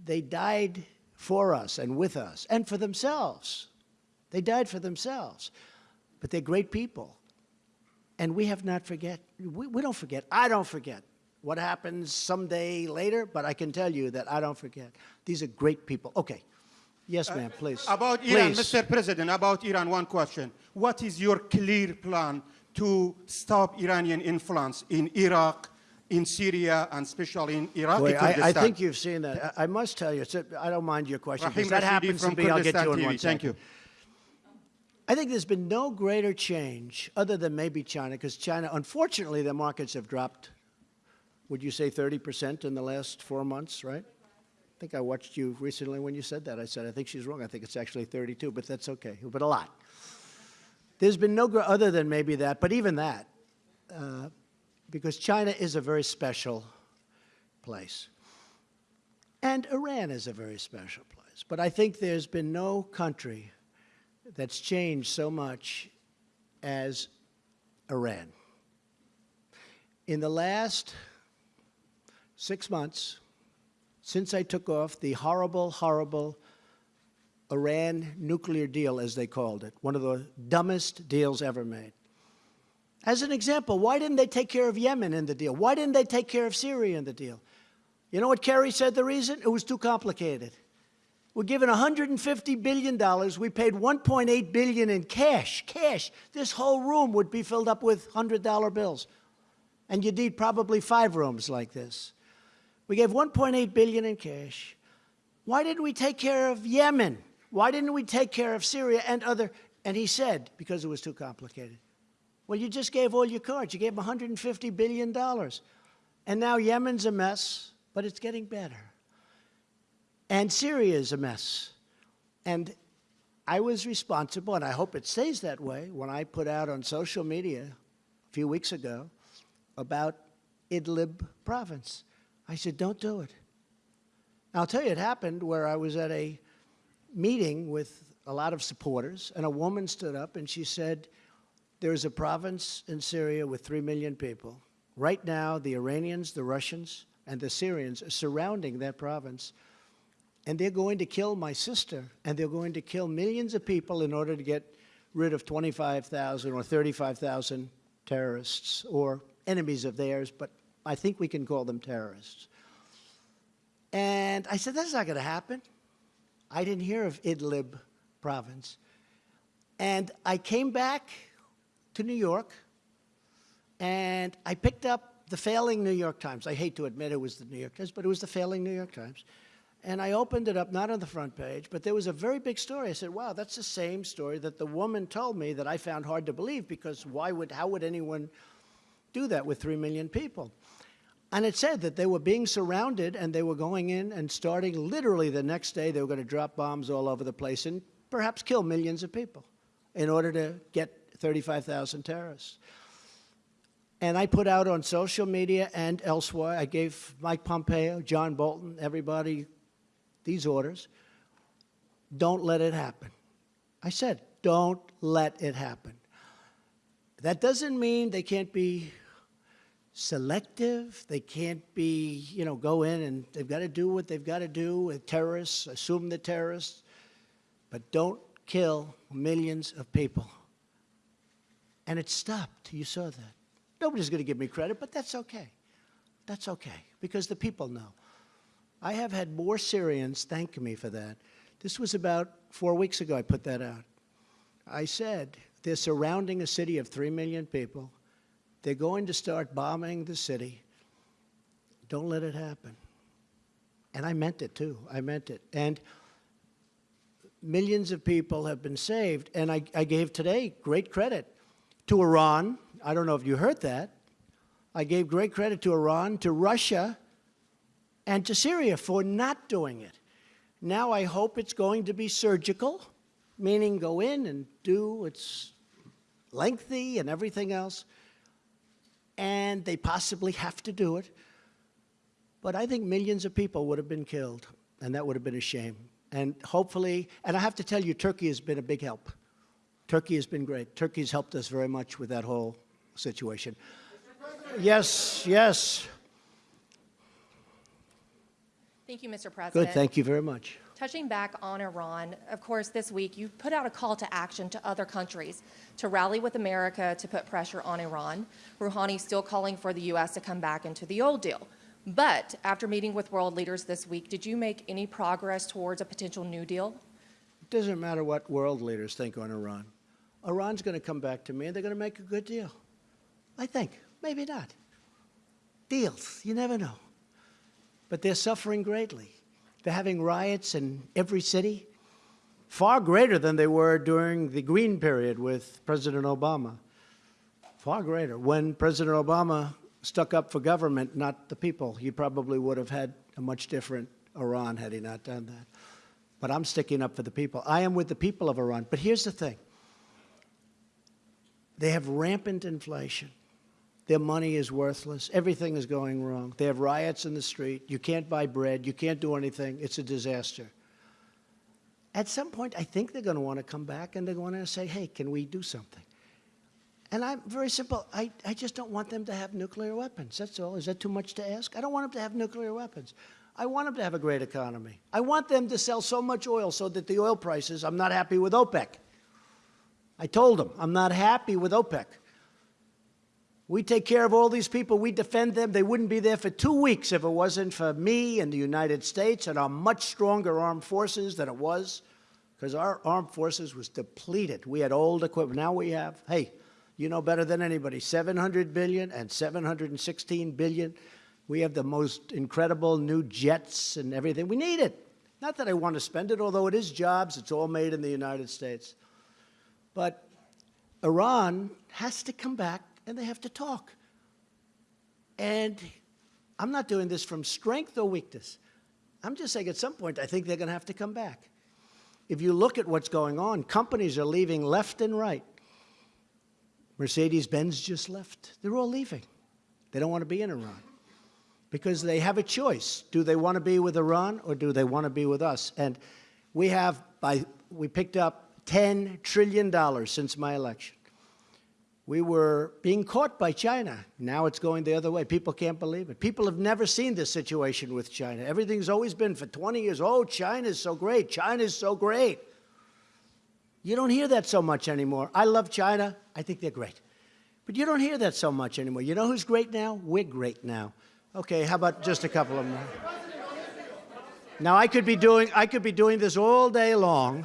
They died for us and with us and for themselves. They died for themselves. But they're great people. And we have not forget. We, we don't forget. I don't forget what happens someday later, but I can tell you that I don't forget. These are great people. Okay. Yes, uh, ma'am, please. About Iran, Please. Mr. President, about Iran, one question. What is your clear plan to stop Iranian influence in Iraq, in Syria, and especially in Iraq? Boy, I, I think you've seen that. I, I must tell you, I don't mind your question, Rahim that Rashidi happens to from be, I'll get to Kurdistan in one TV. Thank second. you. I think there's been no greater change, other than maybe China, because China, unfortunately, their markets have dropped, would you say 30% in the last four months, right? I think I watched you recently when you said that. I said, I think she's wrong. I think it's actually 32, but that's okay, but a lot. There's been no, other than maybe that, but even that, uh, because China is a very special place. And Iran is a very special place. But I think there's been no country that's changed so much as Iran. In the last six months, since I took off the horrible, horrible Iran nuclear deal, as they called it, one of the dumbest deals ever made. As an example, why didn't they take care of Yemen in the deal? Why didn't they take care of Syria in the deal? You know what Kerry said the reason? It was too complicated. We're given $150 billion. We paid $1.8 billion in cash. Cash. This whole room would be filled up with $100 bills. And you'd need probably five rooms like this. We gave $1.8 billion in cash. Why didn't we take care of Yemen? Why didn't we take care of Syria and other? And he said, because it was too complicated. Well, you just gave all your cards. You gave them $150 billion. And now Yemen's a mess, but it's getting better. And Syria is a mess. And I was responsible, and I hope it stays that way, when I put out on social media a few weeks ago about Idlib province. I said, don't do it. I'll tell you, it happened where I was at a meeting with a lot of supporters, and a woman stood up and she said, There's a province in Syria with three million people. Right now, the Iranians, the Russians, and the Syrians are surrounding that province, and they're going to kill my sister, and they're going to kill millions of people in order to get rid of 25,000 or 35,000 terrorists or enemies of theirs, but I think we can call them terrorists. And I said, That's not going to happen. I didn't hear of Idlib province. And I came back to New York and I picked up the failing New York Times. I hate to admit it was the New York Times, but it was the failing New York Times. And I opened it up, not on the front page, but there was a very big story. I said, wow, that's the same story that the woman told me that I found hard to believe because why would, how would anyone do that with 3 million people? And it said that they were being surrounded and they were going in and starting literally the next day, they were going to drop bombs all over the place and perhaps kill millions of people in order to get 35,000 terrorists. And I put out on social media and elsewhere, I gave Mike Pompeo, John Bolton, everybody these orders. Don't let it happen. I said, don't let it happen. That doesn't mean they can't be selective. They can't be, you know, go in and they've got to do what they've got to do with terrorists, assume the terrorists, but don't kill millions of people. And it stopped. You saw that. Nobody's going to give me credit, but that's okay. That's okay, because the people know. I have had more Syrians thank me for that. This was about four weeks ago I put that out. I said, they're surrounding a city of three million people. They're going to start bombing the city. Don't let it happen. And I meant it too. I meant it. And millions of people have been saved. And I, I gave today great credit to Iran. I don't know if you heard that. I gave great credit to Iran, to Russia, and to Syria for not doing it. Now I hope it's going to be surgical, meaning go in and do it's lengthy and everything else, and they possibly have to do it. But I think millions of people would have been killed, and that would have been a shame. And hopefully, and I have to tell you, Turkey has been a big help. Turkey has been great. Turkey has helped us very much with that whole situation. Yes, yes. Thank you, Mr. President. Good, thank you very much. Touching back on Iran, of course, this week you put out a call to action to other countries to rally with America to put pressure on Iran. Rouhani still calling for the U.S. to come back into the old deal. But after meeting with world leaders this week, did you make any progress towards a potential new deal? It doesn't matter what world leaders think on Iran. Iran's going to come back to me and they're going to make a good deal. I think. Maybe not. Deals. You never know. But they're suffering greatly. They're having riots in every city, far greater than they were during the Green period with President Obama. Far greater. When President Obama stuck up for government, not the people, he probably would have had a much different Iran had he not done that. But I'm sticking up for the people. I am with the people of Iran. But here's the thing they have rampant inflation. Their money is worthless. Everything is going wrong. They have riots in the street. You can't buy bread. You can't do anything. It's a disaster. At some point, I think they're going to want to come back and they're going to say, hey, can we do something? And I'm very simple. I, I just don't want them to have nuclear weapons. That's all. Is that too much to ask? I don't want them to have nuclear weapons. I want them to have a great economy. I want them to sell so much oil so that the oil prices, I'm not happy with OPEC. I told them, I'm not happy with OPEC. We take care of all these people. We defend them. They wouldn't be there for two weeks if it wasn't for me and the United States and our much stronger armed forces than it was, because our armed forces was depleted. We had old equipment. Now we have, hey, you know better than anybody, 700 billion and 716 billion. We have the most incredible new jets and everything. We need it. Not that I want to spend it, although it is jobs. It's all made in the United States. But Iran has to come back and they have to talk. And I'm not doing this from strength or weakness. I'm just saying at some point I think they're going to have to come back. If you look at what's going on, companies are leaving left and right. Mercedes Benz just left. They're all leaving. They don't want to be in Iran because they have a choice. Do they want to be with Iran or do they want to be with us? And we have, by, we picked up $10 trillion since my election. We were being caught by China. Now it's going the other way. People can't believe it. People have never seen this situation with China. Everything's always been for 20 years, oh, China's so great, China's so great. You don't hear that so much anymore. I love China. I think they're great. But you don't hear that so much anymore. You know who's great now? We're great now. Okay, how about just a couple of more? Now I could be doing I could be doing this all day long.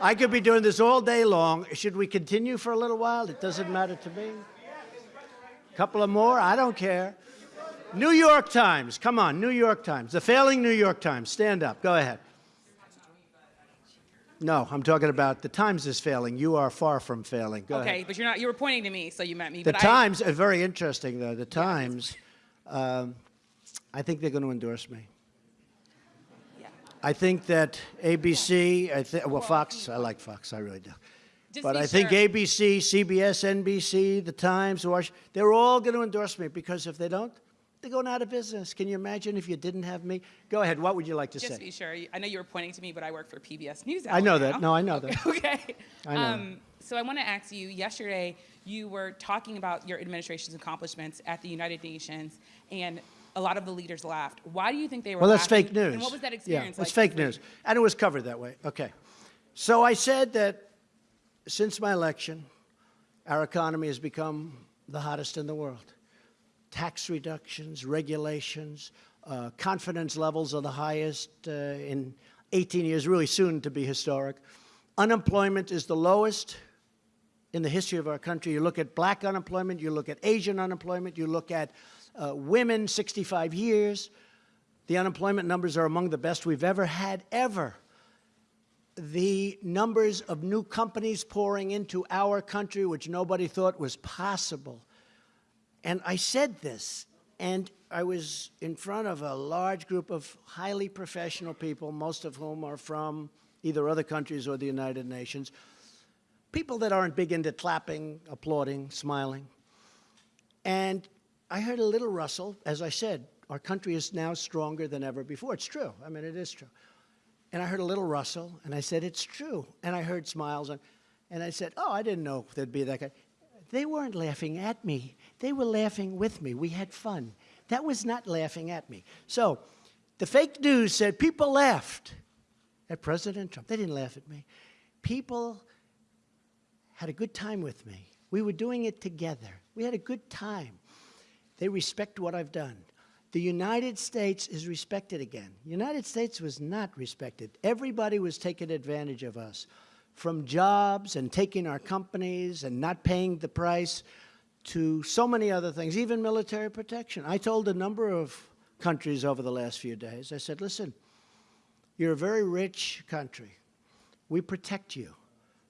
I could be doing this all day long. Should we continue for a little while? It doesn't matter to me. A couple of more? I don't care. New York Times. Come on, New York Times. The failing New York Times. Stand up. Go ahead. No, I'm talking about the Times is failing. You are far from failing. Go okay, ahead. but you're not. You were pointing to me, so you meant me. The but Times, uh, very interesting though. The Times, um, I think they're going to endorse me. I think that ABC, I think, well, Fox, I like Fox, I really do. Just But I think sure. ABC, CBS, NBC, The Times, Wash, they're all going to endorse me because if they don't, they're going out of business. Can you imagine if you didn't have me? Go ahead. What would you like to Just say? be sure. I know you were pointing to me, but I work for PBS News. I know Hour that. now. No, I know that. (laughs) Okay. I know Um, so I want to ask you. Yesterday, you were talking about your administration's accomplishments at the United Nations, and a lot of the leaders laughed. Why do you think they were? Well, that's laughing? fake news. And what was that Yeah, experience like? it's fake news. And it was covered that way. Okay. So I said that since my election, our economy has become the hottest in the world. Tax reductions, regulations, uh, confidence levels are the highest uh, in 18 years, really soon to be historic. Unemployment is the lowest in the history of our country. You look at black unemployment, you look at Asian unemployment, you look at uh, women 65 years. The unemployment numbers are among the best we've ever had, ever. The numbers of new companies pouring into our country, which nobody thought was possible. And I said this, and I was in front of a large group of highly professional people, most of whom are from either other countries or the United Nations, people that aren't big into clapping, applauding, smiling. And I heard a little rustle. As I said, our country is now stronger than ever before. It's true. I mean, it is true. And I heard a little rustle, and I said, It's true. And I heard smiles, and, and I said, Oh, I didn't know there'd be that guy. They weren't laughing at me, they were laughing with me. We had fun. That was not laughing at me. So the fake news said people laughed at President Trump. They didn't laugh at me. People had a good time with me. We were doing it together. We had a good time. They respect what I've done. The United States is respected again. United States was not respected. Everybody was taking advantage of us, from jobs and taking our companies and not paying the price to so many other things, even military protection. I told a number of countries over the last few days, I said, listen, you're a very rich country. We protect you.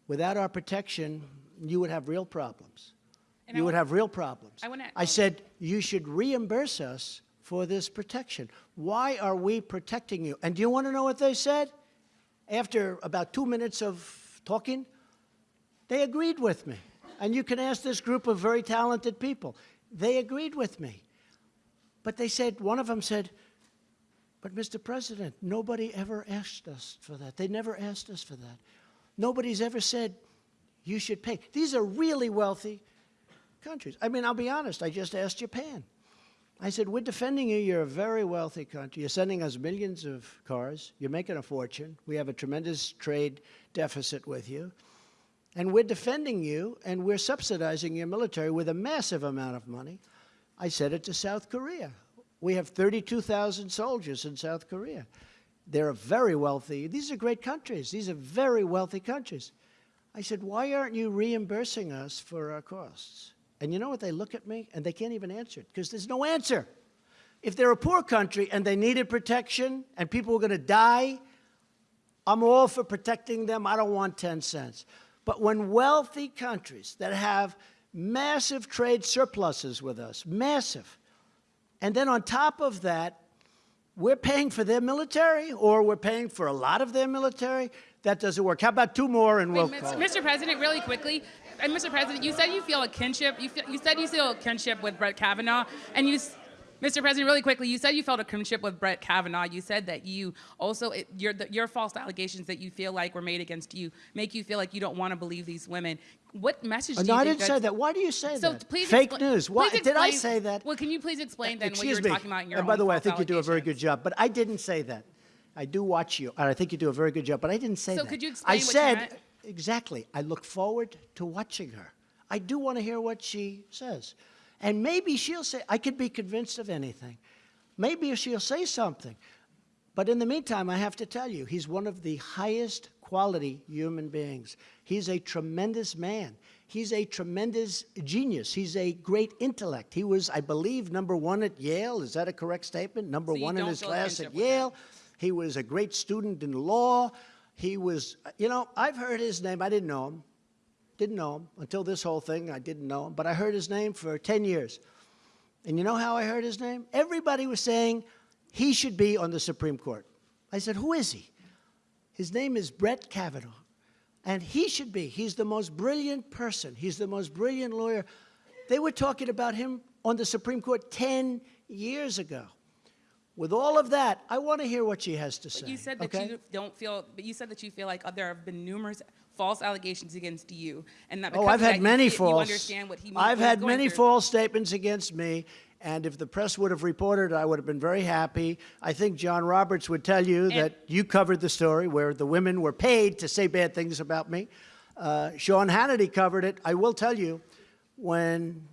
Without our protection, you would have real problems. And I you would have real problems. I wanna- I said, you should reimburse us for this protection. Why are we protecting you? And do you want to know what they said? After about two minutes of talking, they agreed with me. And you can ask this group of very talented people. They agreed with me. But they said, one of them said, but Mr. President, nobody ever asked us for that. They never asked us for that. Nobody's ever said, you should pay. These are really wealthy countries. I mean, I'll be honest, I just asked Japan. I said, We're defending you. You're a very wealthy country. You're sending us millions of cars. You're making a fortune. We have a tremendous trade deficit with you. And we're defending you, and we're subsidizing your military with a massive amount of money. I said it to South Korea. We have 32,000 soldiers in South Korea. They're a very wealthy. These are great countries. These are very wealthy countries. I said, Why aren't you reimbursing us for our costs? And you know what? They look at me and they can't even answer it because there's no answer. If they're a poor country and they needed protection and people were going to die, I'm all for protecting them. I don't want 10 cents. But when wealthy countries that have massive trade surpluses with us, massive, and then on top of that, we're paying for their military or we're paying for a lot of their military, that doesn't work. How about two more and we'll call? Mr. President, really quickly, and Mr. President, you said you feel a kinship. You, feel, you said you feel a kinship with Brett Kavanaugh, and you, Mr. President, really quickly, you said you felt a kinship with Brett Kavanaugh. You said that you also it, your the, your false allegations that you feel like were made against you make you feel like you don't want to believe these women. What message? Oh, do no, you I didn't say that. Why do you say So that? please Fake news. Why please did I say that? Well, can you please explain uh, then what you Excuse were me. talking about in your and by the way, I think you do a very good job. But I didn't say that. I do watch you, and I think you do a very good job. But I didn't say So that. could you I explain what you said? Exactly. I look forward to watching her. I do want to hear what she says, and maybe she'll say. I could be convinced of anything. Maybe she'll say something. But in the meantime, I have to tell you, he's one of the highest quality human beings. He's a tremendous man. He's a tremendous genius. He's a great intellect. He was, I believe, number one at Yale. Is that a correct statement? Number So one in his class at? Yale. He was a great student in law. He was, you know, I've heard his name. I didn't know him. Didn't know him until this whole thing. I didn't know him, but I heard his name for 10 years. And you know how I heard his name? Everybody was saying he should be on the Supreme Court. I said, Who is he? His name is Brett Kavanaugh. And he should be. He's the most brilliant person, he's the most brilliant lawyer. They were talking about him on the Supreme Court 10 years ago. With all of that, I want to hear what she has to say. But you said that okay? you don't feel, but you said that you feel like uh, there have been numerous false allegations against you, and that Oh, I've that, had you many feel- You false. understand what he. I've had many through. false statements against me, and if the press would have reported, I would have been very happy. I think John Roberts would tell you that you covered the story where the women were paid to say bad things about me. Uh, Sean Hannity covered it. I will tell you, when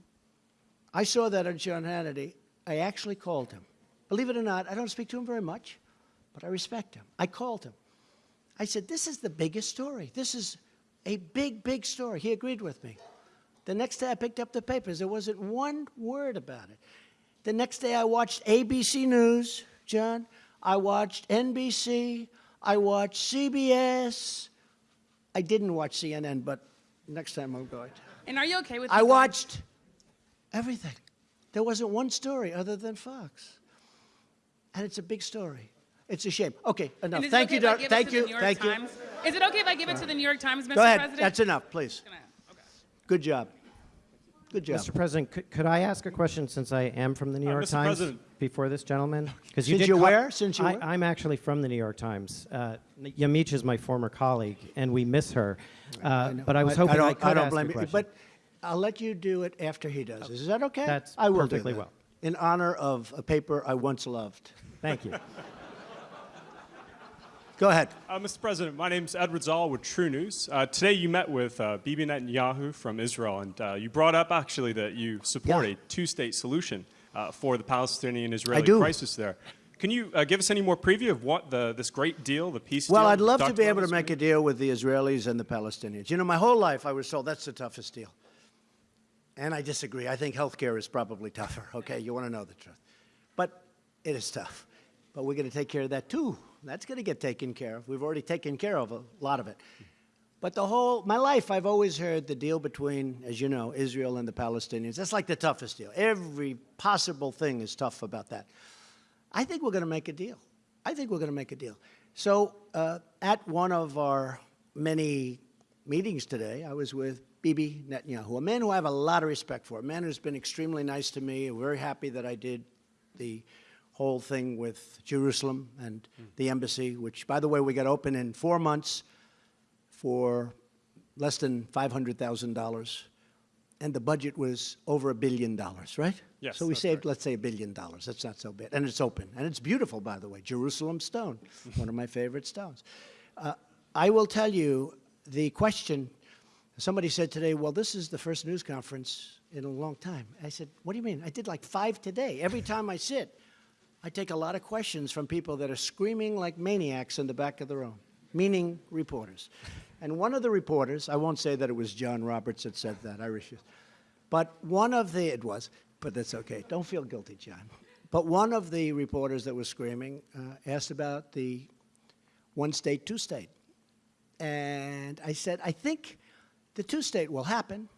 I saw that on Sean Hannity, I actually called him. Believe it or not, I don't speak to him very much, but I respect him. I called him. I said, This is the biggest story. This is a big, big story. He agreed with me. The next day I picked up the papers. There wasn't one word about it. The next day I watched ABC News, John. I watched NBC. I watched CBS. I didn't watch CNN, but next time I'm going to. And are you okay with? I watched everything. There wasn't one story other than Fox. And it's a big story. It's a shame. Okay, enough. And is it Thank okay you, if I Doc. give it Thank you. New York Thank you. Is it okay if I give it to the New York Times, Mr. Go ahead. President? That's enough, please. Good job. Good job. Mr. President, could, could I ask a question since I am from the New Uh, York Mr. Times President. before this gentleman? Because Since you're where? Since you I, where? I'm actually from the New York Times. Uh, Yamiche is my former colleague, and we miss her. Uh, but I was hoping I, don't, could don't ask blame a you, but I'll let you do it after he does. Is that okay? That's I will do perfectly that. well. In honor of a paper I once loved. Thank you. Go ahead. Uh, Mr. President, my name is Edward Szall with TruNews. Uh, today you met with uh, Bibi Netanyahu from Israel, and uh, you brought up actually that you support a two-state solution uh, for the Palestinian-Israeli crisis there. Can you uh, give us any more preview of what the, this great deal, the peace deal? Well, I'd love to be able to make a deal with the Israelis and the Palestinians. You know, my whole life I was told that's the toughest deal. And I disagree. I think healthcare is probably tougher, okay? You want to know the truth. But it is tough. But we're going to take care of that too. That's going to get taken care of. We've already taken care of a lot of it. But the whole, my life, I've always heard the deal between, as you know, Israel and the Palestinians. That's like the toughest deal. Every possible thing is tough about that. I think we're going to make a deal. I think we're going to make a deal. So, uh, at one of our many meetings today, I was with Bibi Netanyahu, a man who I have a lot of respect for, a man who's been extremely nice to me. I'm very happy that I did the whole thing with Jerusalem and the embassy, which, by the way, we got open in four months for less than $500,000. And the budget was over a billion dollars, right? Yes, So we saved, let's say, a billion dollars. That's not so bad. And it's open. And it's beautiful, by the way. Jerusalem stone, (laughs) one of my favorite stones. Uh, I will tell you the question. Somebody said today, well, this is the first news conference in a long time. I said, what do you mean? I did like five today. Every time I sit, I take a lot of questions from people that are screaming like maniacs in the back of the room, meaning reporters. And one of the reporters, I won't say that it was John Roberts that said that, I refuse. But one of the, it was, but that's okay. Don't feel guilty, John. But one of the reporters that was screaming uh, asked about the one state, two state. And I said, I think the two state will happen.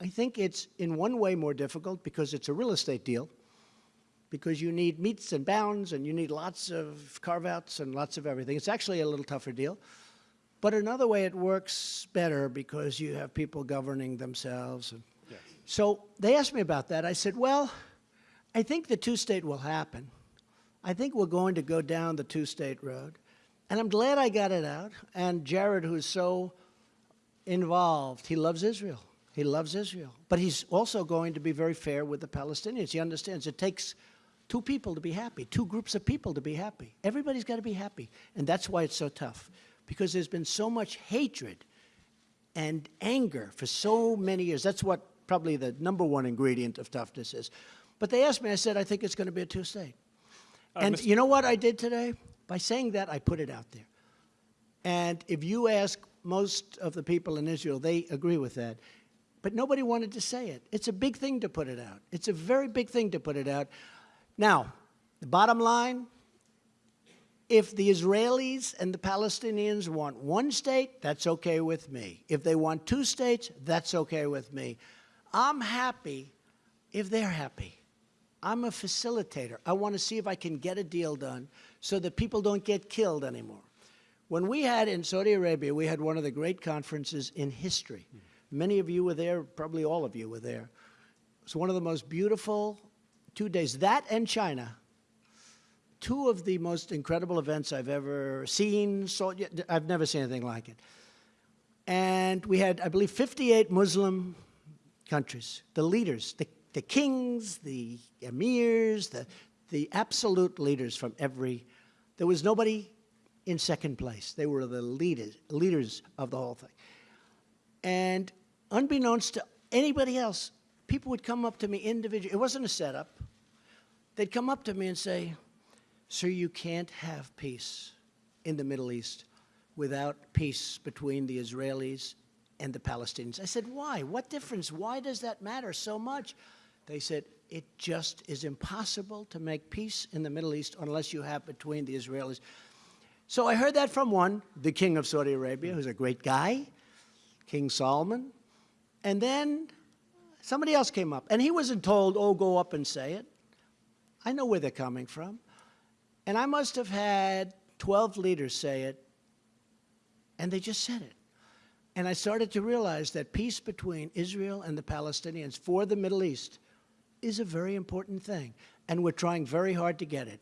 I think it's in one way more difficult because it's a real estate deal, because you need metes and bounds and you need lots of carve outs and lots of everything. It's actually a little tougher deal. But another way it works better because you have people governing themselves. And So they asked me about that. I said, well, I think the two state will happen. I think we're going to go down the two state road. And I'm glad I got it out. And Jared, who's so involved, he loves Israel. He loves Israel. But he's also going to be very fair with the Palestinians. He understands it takes two people to be happy, two groups of people to be happy. Everybody's got to be happy. And that's why it's so tough, because there's been so much hatred and anger for so many years. That's what probably the number one ingredient of toughness is. But they asked me, I said, I think it's going to be a two state. Uh, and Mr. you know what I did today? By saying that, I put it out there. And if you ask most of the people in Israel, they agree with that. But nobody wanted to say it. It's a big thing to put it out. It's a very big thing to put it out. Now, the bottom line if the Israelis and the Palestinians want one state, that's okay with me. If they want two states, that's okay with me. I'm happy if they're happy. I'm a facilitator. I want to see if I can get a deal done so that people don't get killed anymore. When we had in Saudi Arabia, we had one of the great conferences in history. Many of you were there, probably all of you were there. It was one of the most beautiful two days. That and China two of the most incredible events I've ever seen. So I've never seen anything like it. And we had, I believe, 58 Muslim countries, the leaders, the, the kings, the emirs, the, the absolute leaders from every. There was nobody in second place. They were the leaders, leaders of the whole thing. And unbeknownst to anybody else, people would come up to me individually. It wasn't a setup. They'd come up to me and say, Sir, you can't have peace in the Middle East without peace between the Israelis and the Palestinians. I said, Why? What difference? Why does that matter so much? They said, It just is impossible to make peace in the Middle East unless you have between the Israelis. So I heard that from one, the king of Saudi Arabia, who's a great guy, King Salman. And then somebody else came up, and he wasn't told, Oh, go up and say it. I know where they're coming from. And I must have had 12 leaders say it, and they just said it. And I started to realize that peace between Israel and the Palestinians for the Middle East is a very important thing, and we're trying very hard to get it.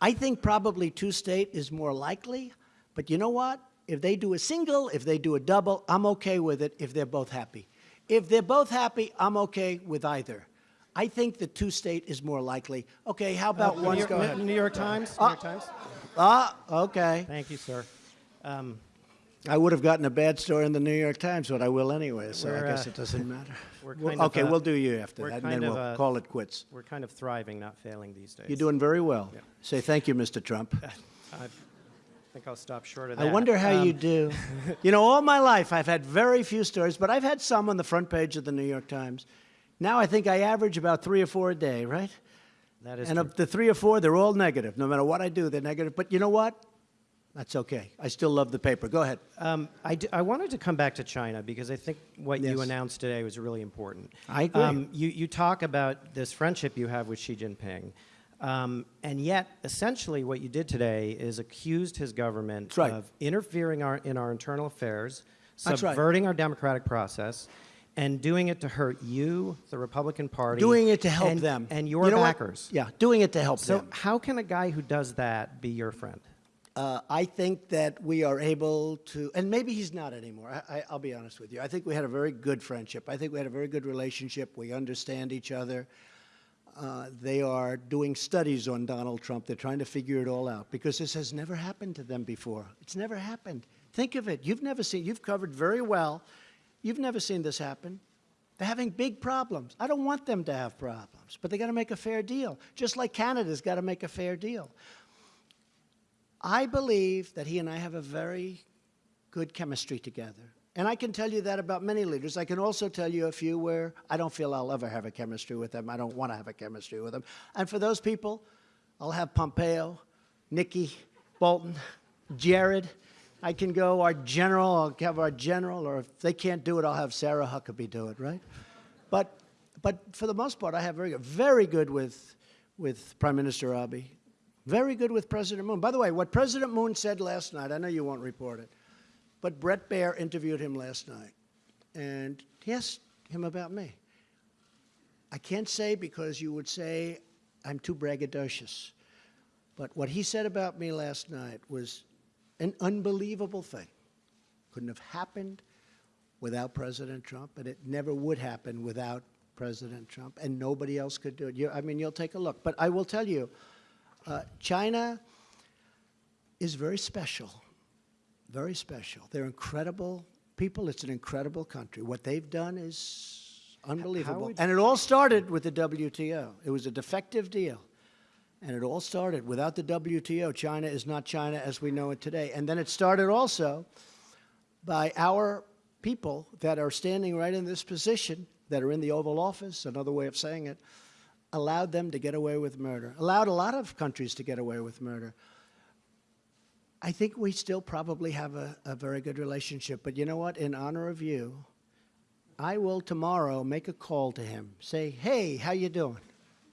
I think probably two state is more likely, but you know what? If they do a single, if they do a double, I'm okay with it if they're both happy. If they're both happy, I'm okay with either. I think the two state is more likely. Okay, how about Uh, one? New York, Go ahead. New York Times. New Ah. York Times. Ah, okay. Thank you, sir. Um, I would have gotten a bad story in the New York Times, but I will anyway, so I We're, guess uh, it doesn't (laughs) matter. we're Well, okay, uh, we'll do you after that, and then we'll uh, call it quits. We're kind of thriving, not failing these days. You're doing very well. Say thank you, Mr. Trump. (laughs) I think I'll stop short of that. I wonder how you Um, do. (laughs) you know, all my life I've had very few stories, but I've had some on the front page of the New York Times. Now I think I average about three or four a day, right? That is and true. of the three or four, they're all negative. No matter what I do, they're negative. But you know what? That's okay. I still love the paper. Go ahead. Um, I, d- I wanted to come back to China because I think what you announced today was really important. I agree. Um, you, you talk about this friendship you have with Xi Jinping. Um, and yet, essentially, what you did today is accused his government right. of interfering our, in our internal affairs, That's right. subverting our democratic process, and doing it to hurt you, the Republican Party, Doing it to help and- them. and your You know what? backers. Yeah, doing it to help So, them. So, how can a guy who does that be your friend? Uh, I think that we are able to, and maybe he's not anymore. I, I, I'll be honest with you. I think we had a very good friendship. I think we had a very good relationship. We understand each other. Uh, they are doing studies on Donald Trump. They're trying to figure it all out because this has never happened to them before. It's never happened. Think of it. You've never seen, you've covered very well. You've never seen this happen. They're having big problems. I don't want them to have problems, but they got to make a fair deal, just like Canada's got to make a fair deal. I believe that he and I have a very good chemistry together. And I can tell you that about many leaders. I can also tell you a few where I don't feel I'll ever have a chemistry with them. I don't want to have a chemistry with them. And for those people, I'll have Pompeo, Nikki, Bolton, Jared. I can go our general, I'll have our general, or if they can't do it, I'll have Sarah Huckabee do it, right? But, but for the most part, I have very good, very good with, with Prime Minister Abe, very good with President Moon. By the way, what President Moon said last night, I know you won't report it, but Bret Baier interviewed him last night, and he asked him about me. I can't say because you would say I'm too braggadocious, but what he said about me last night was an unbelievable thing. Couldn't have happened without President Trump, and it never would happen without President Trump, and nobody else could do it. You, I mean, you'll take a look. But I will tell you, uh, China is very special, very special. They're incredible people. It's an incredible country. What they've done is unbelievable. And it all started with the WTO. It was a defective deal. And it all started without the WTO. China is not China as we know it today. And then it started also by our people that are standing right in this position, that are in the Oval Office, another way of saying it, allowed them to get away with murder, allowed a lot of countries to get away with murder. I think we still probably have a, a very good relationship. But you know what? In honor of you, I will tomorrow make a call to him. Say, hey, how you doing?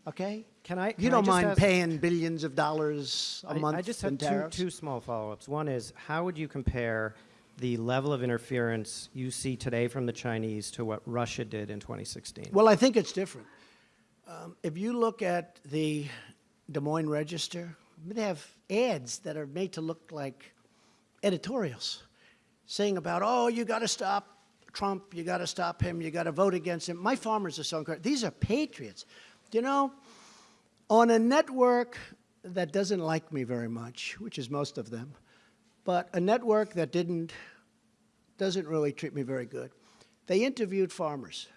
Okay? Can I? You can I don't mind paying billions of dollars a I- month I just have two, two small follow-ups. One is, how would you compare the level of interference you see today from the Chinese to what Russia did in 2016? Well, I think it's different. Um, if you look at the Des Moines Register, they have ads that are made to look like editorials saying about, oh, you got to stop Trump, you got to stop him, you got to vote against him. My farmers are so incredible. These are patriots. You know, on a network that doesn't like me very much, which is most of them, but a network that didn't, doesn't really treat me very good, they interviewed farmers.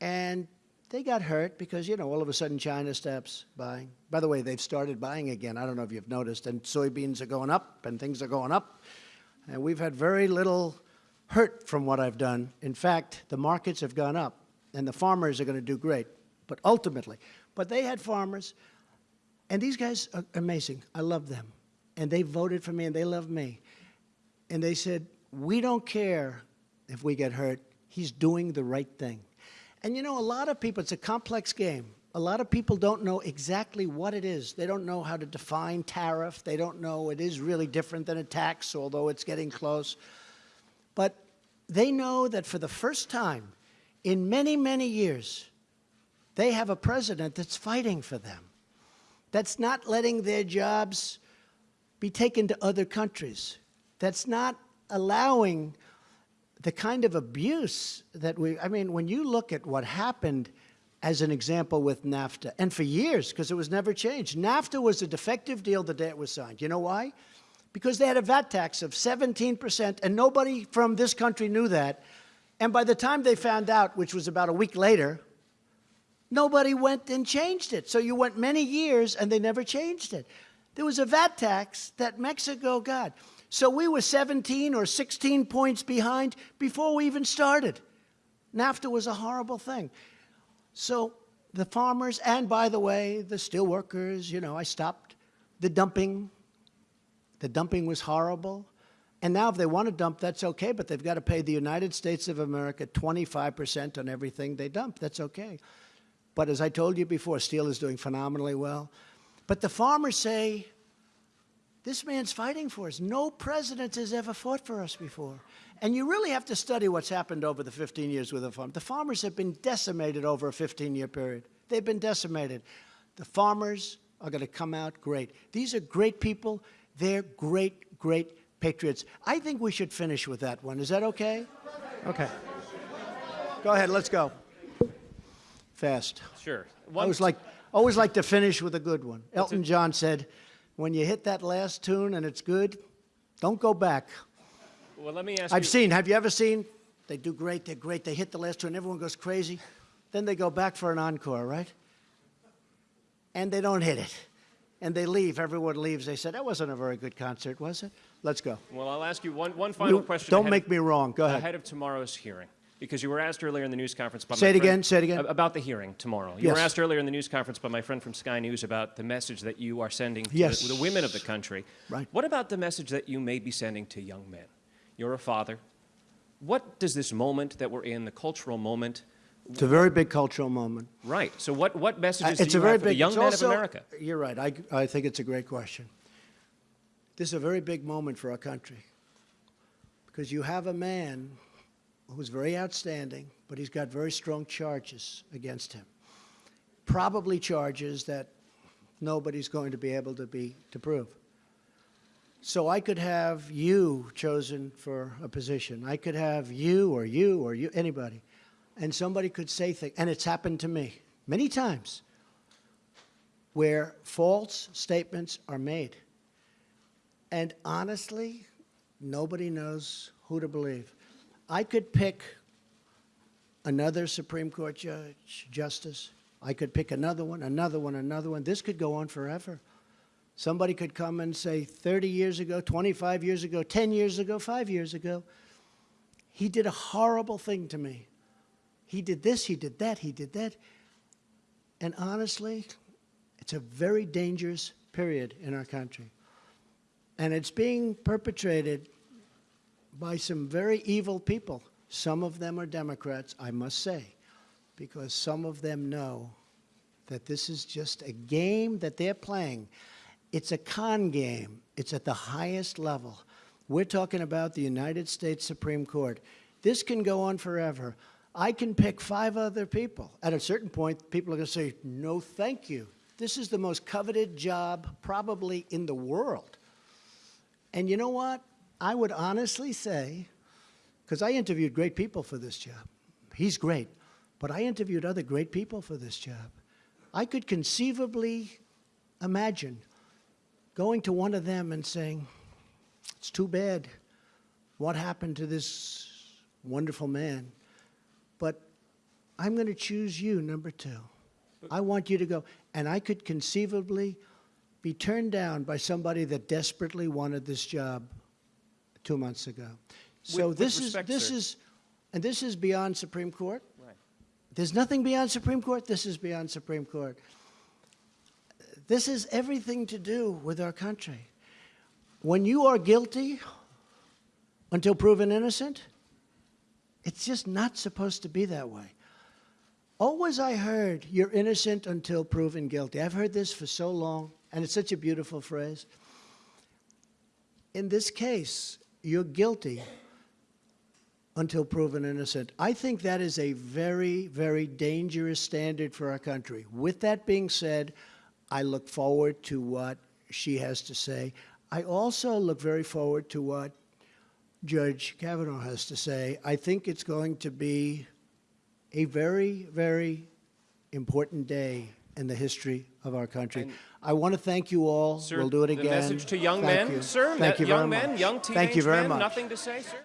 And they got hurt because, you know, all of a sudden China stops buying. By the way, they've started buying again. I don't know if you've noticed. And soybeans are going up and things are going up. And we've had very little hurt from what I've done. In fact, the markets have gone up and the farmers are going to do great. But ultimately, but they had farmers, and these guys are amazing. I love them. And they voted for me and they love me. And they said, We don't care if we get hurt. He's doing the right thing. And you know, a lot of people, it's a complex game. A lot of people don't know exactly what it is. They don't know how to define tariff. They don't know it is really different than a tax, although it's getting close. But they know that for the first time in many, many years, they have a president that's fighting for them, that's not letting their jobs be taken to other countries, that's not allowing the kind of abuse that we, I mean, when you look at what happened as an example with NAFTA, and for years, because it was never changed, NAFTA was a defective deal the day it was signed. You know why? Because they had a VAT tax of 17%, and nobody from this country knew that. And by the time they found out, which was about a week later, nobody went and changed it. So you went many years and they never changed it. There was a VAT tax that Mexico got. So we were 17 or 16 points behind before we even started. NAFTA was a horrible thing. So the farmers, and by the way, the steel workers, you know, I stopped the dumping. The dumping was horrible. And now if they want to dump, that's okay, but they've got to pay the United States of America 25% on everything they dump. That's okay. But as I told you before, steel is doing phenomenally well. But the farmers say, this man's fighting for us. No president has ever fought for us before. And you really have to study what's happened over the 15 years with the farm. The farmers have been decimated over a 15 year period. They've been decimated. The farmers are going to come out great. These are great people. They're great, great patriots. I think we should finish with that one. Is that okay? Okay. Go ahead, let's go. Fast. Sure. I always like, always like to finish with a good one. Elton John said, when you hit that last tune and it's good, don't go back. Well, let me ask I've you. seen, have you ever seen? They do great, they're great, they hit the last tune, everyone goes crazy. Then they go back for an encore, right? And they don't hit it. And they leave, everyone leaves. They said, that wasn't a very good concert, was it? Let's go. Well, I'll ask you one, one final You- question. don't make of- me wrong. Go ahead. Ahead of tomorrow's hearing, because you were asked earlier in the news conference by Say it friend- again, say it again. About the hearing tomorrow. You were asked earlier in the news conference by my friend from Sky News about the message that you are sending to Yes. the, the women of the country. Right. What about the message that you may be sending to young men? You're a father. What does this moment that we're in, the cultural moment, It's a very big cultural moment. right? So what, what messages Uh, it's do a very have for the big young men also- of America? You're right. I, I think it's a great question. This is a very big moment for our country because you have a man who's very outstanding, but he's got very strong charges against him. Probably charges that nobody's going to be able to be to prove. So I could have you chosen for a position. I could have you or you or you anybody. And somebody could say things and it's happened to me many times where false statements are made. And honestly, nobody knows who to believe. I could pick another Supreme Court judge, justice, I could pick another one, another one, another one. This could go on forever. Somebody could come and say 30 years ago, 25 years ago, 10 years ago, 5 years ago, he did a horrible thing to me. He did this, he did that, he did that. And honestly, it's a very dangerous period in our country. And it's being perpetrated by some very evil people. Some of them are Democrats, I must say, because some of them know that this is just a game that they're playing. It's a con game. It's at the highest level. We're talking about the United States Supreme Court. This can go on forever. I can pick five other people. At a certain point, people are going to say, no, thank you. This is the most coveted job probably in the world. And you know what? I would honestly say, because I interviewed great people for this job. He's great. But I interviewed other great people for this job. I could conceivably imagine going to one of them and saying, It's too bad what happened to this wonderful man, but I'm going to choose you, number two. I want you to go. And I could conceivably be turned down by somebody that desperately wanted this job two months ago. So with this respect, is this sir. is, and this is beyond Supreme Court. Right. There's nothing beyond Supreme Court. This is beyond Supreme Court. This is everything to do with our country. When you are guilty until proven innocent, it's just not supposed to be that way. Always I heard, you're innocent until proven guilty. I've heard this for so long, and it's such a beautiful phrase. In this case, you're guilty until proven innocent. I think that is a very, very dangerous standard for our country. With that being said, I look forward to what she has to say. I also look very forward to what Judge Kavanaugh has to say. I think it's going to be a very, very important day in the history of our country. And- I want to thank you all. Sir, we'll do it the again. message to young Thank men, you. sir, Thank you young very men, much. young teenage Thank you very men, much. nothing to say, sir?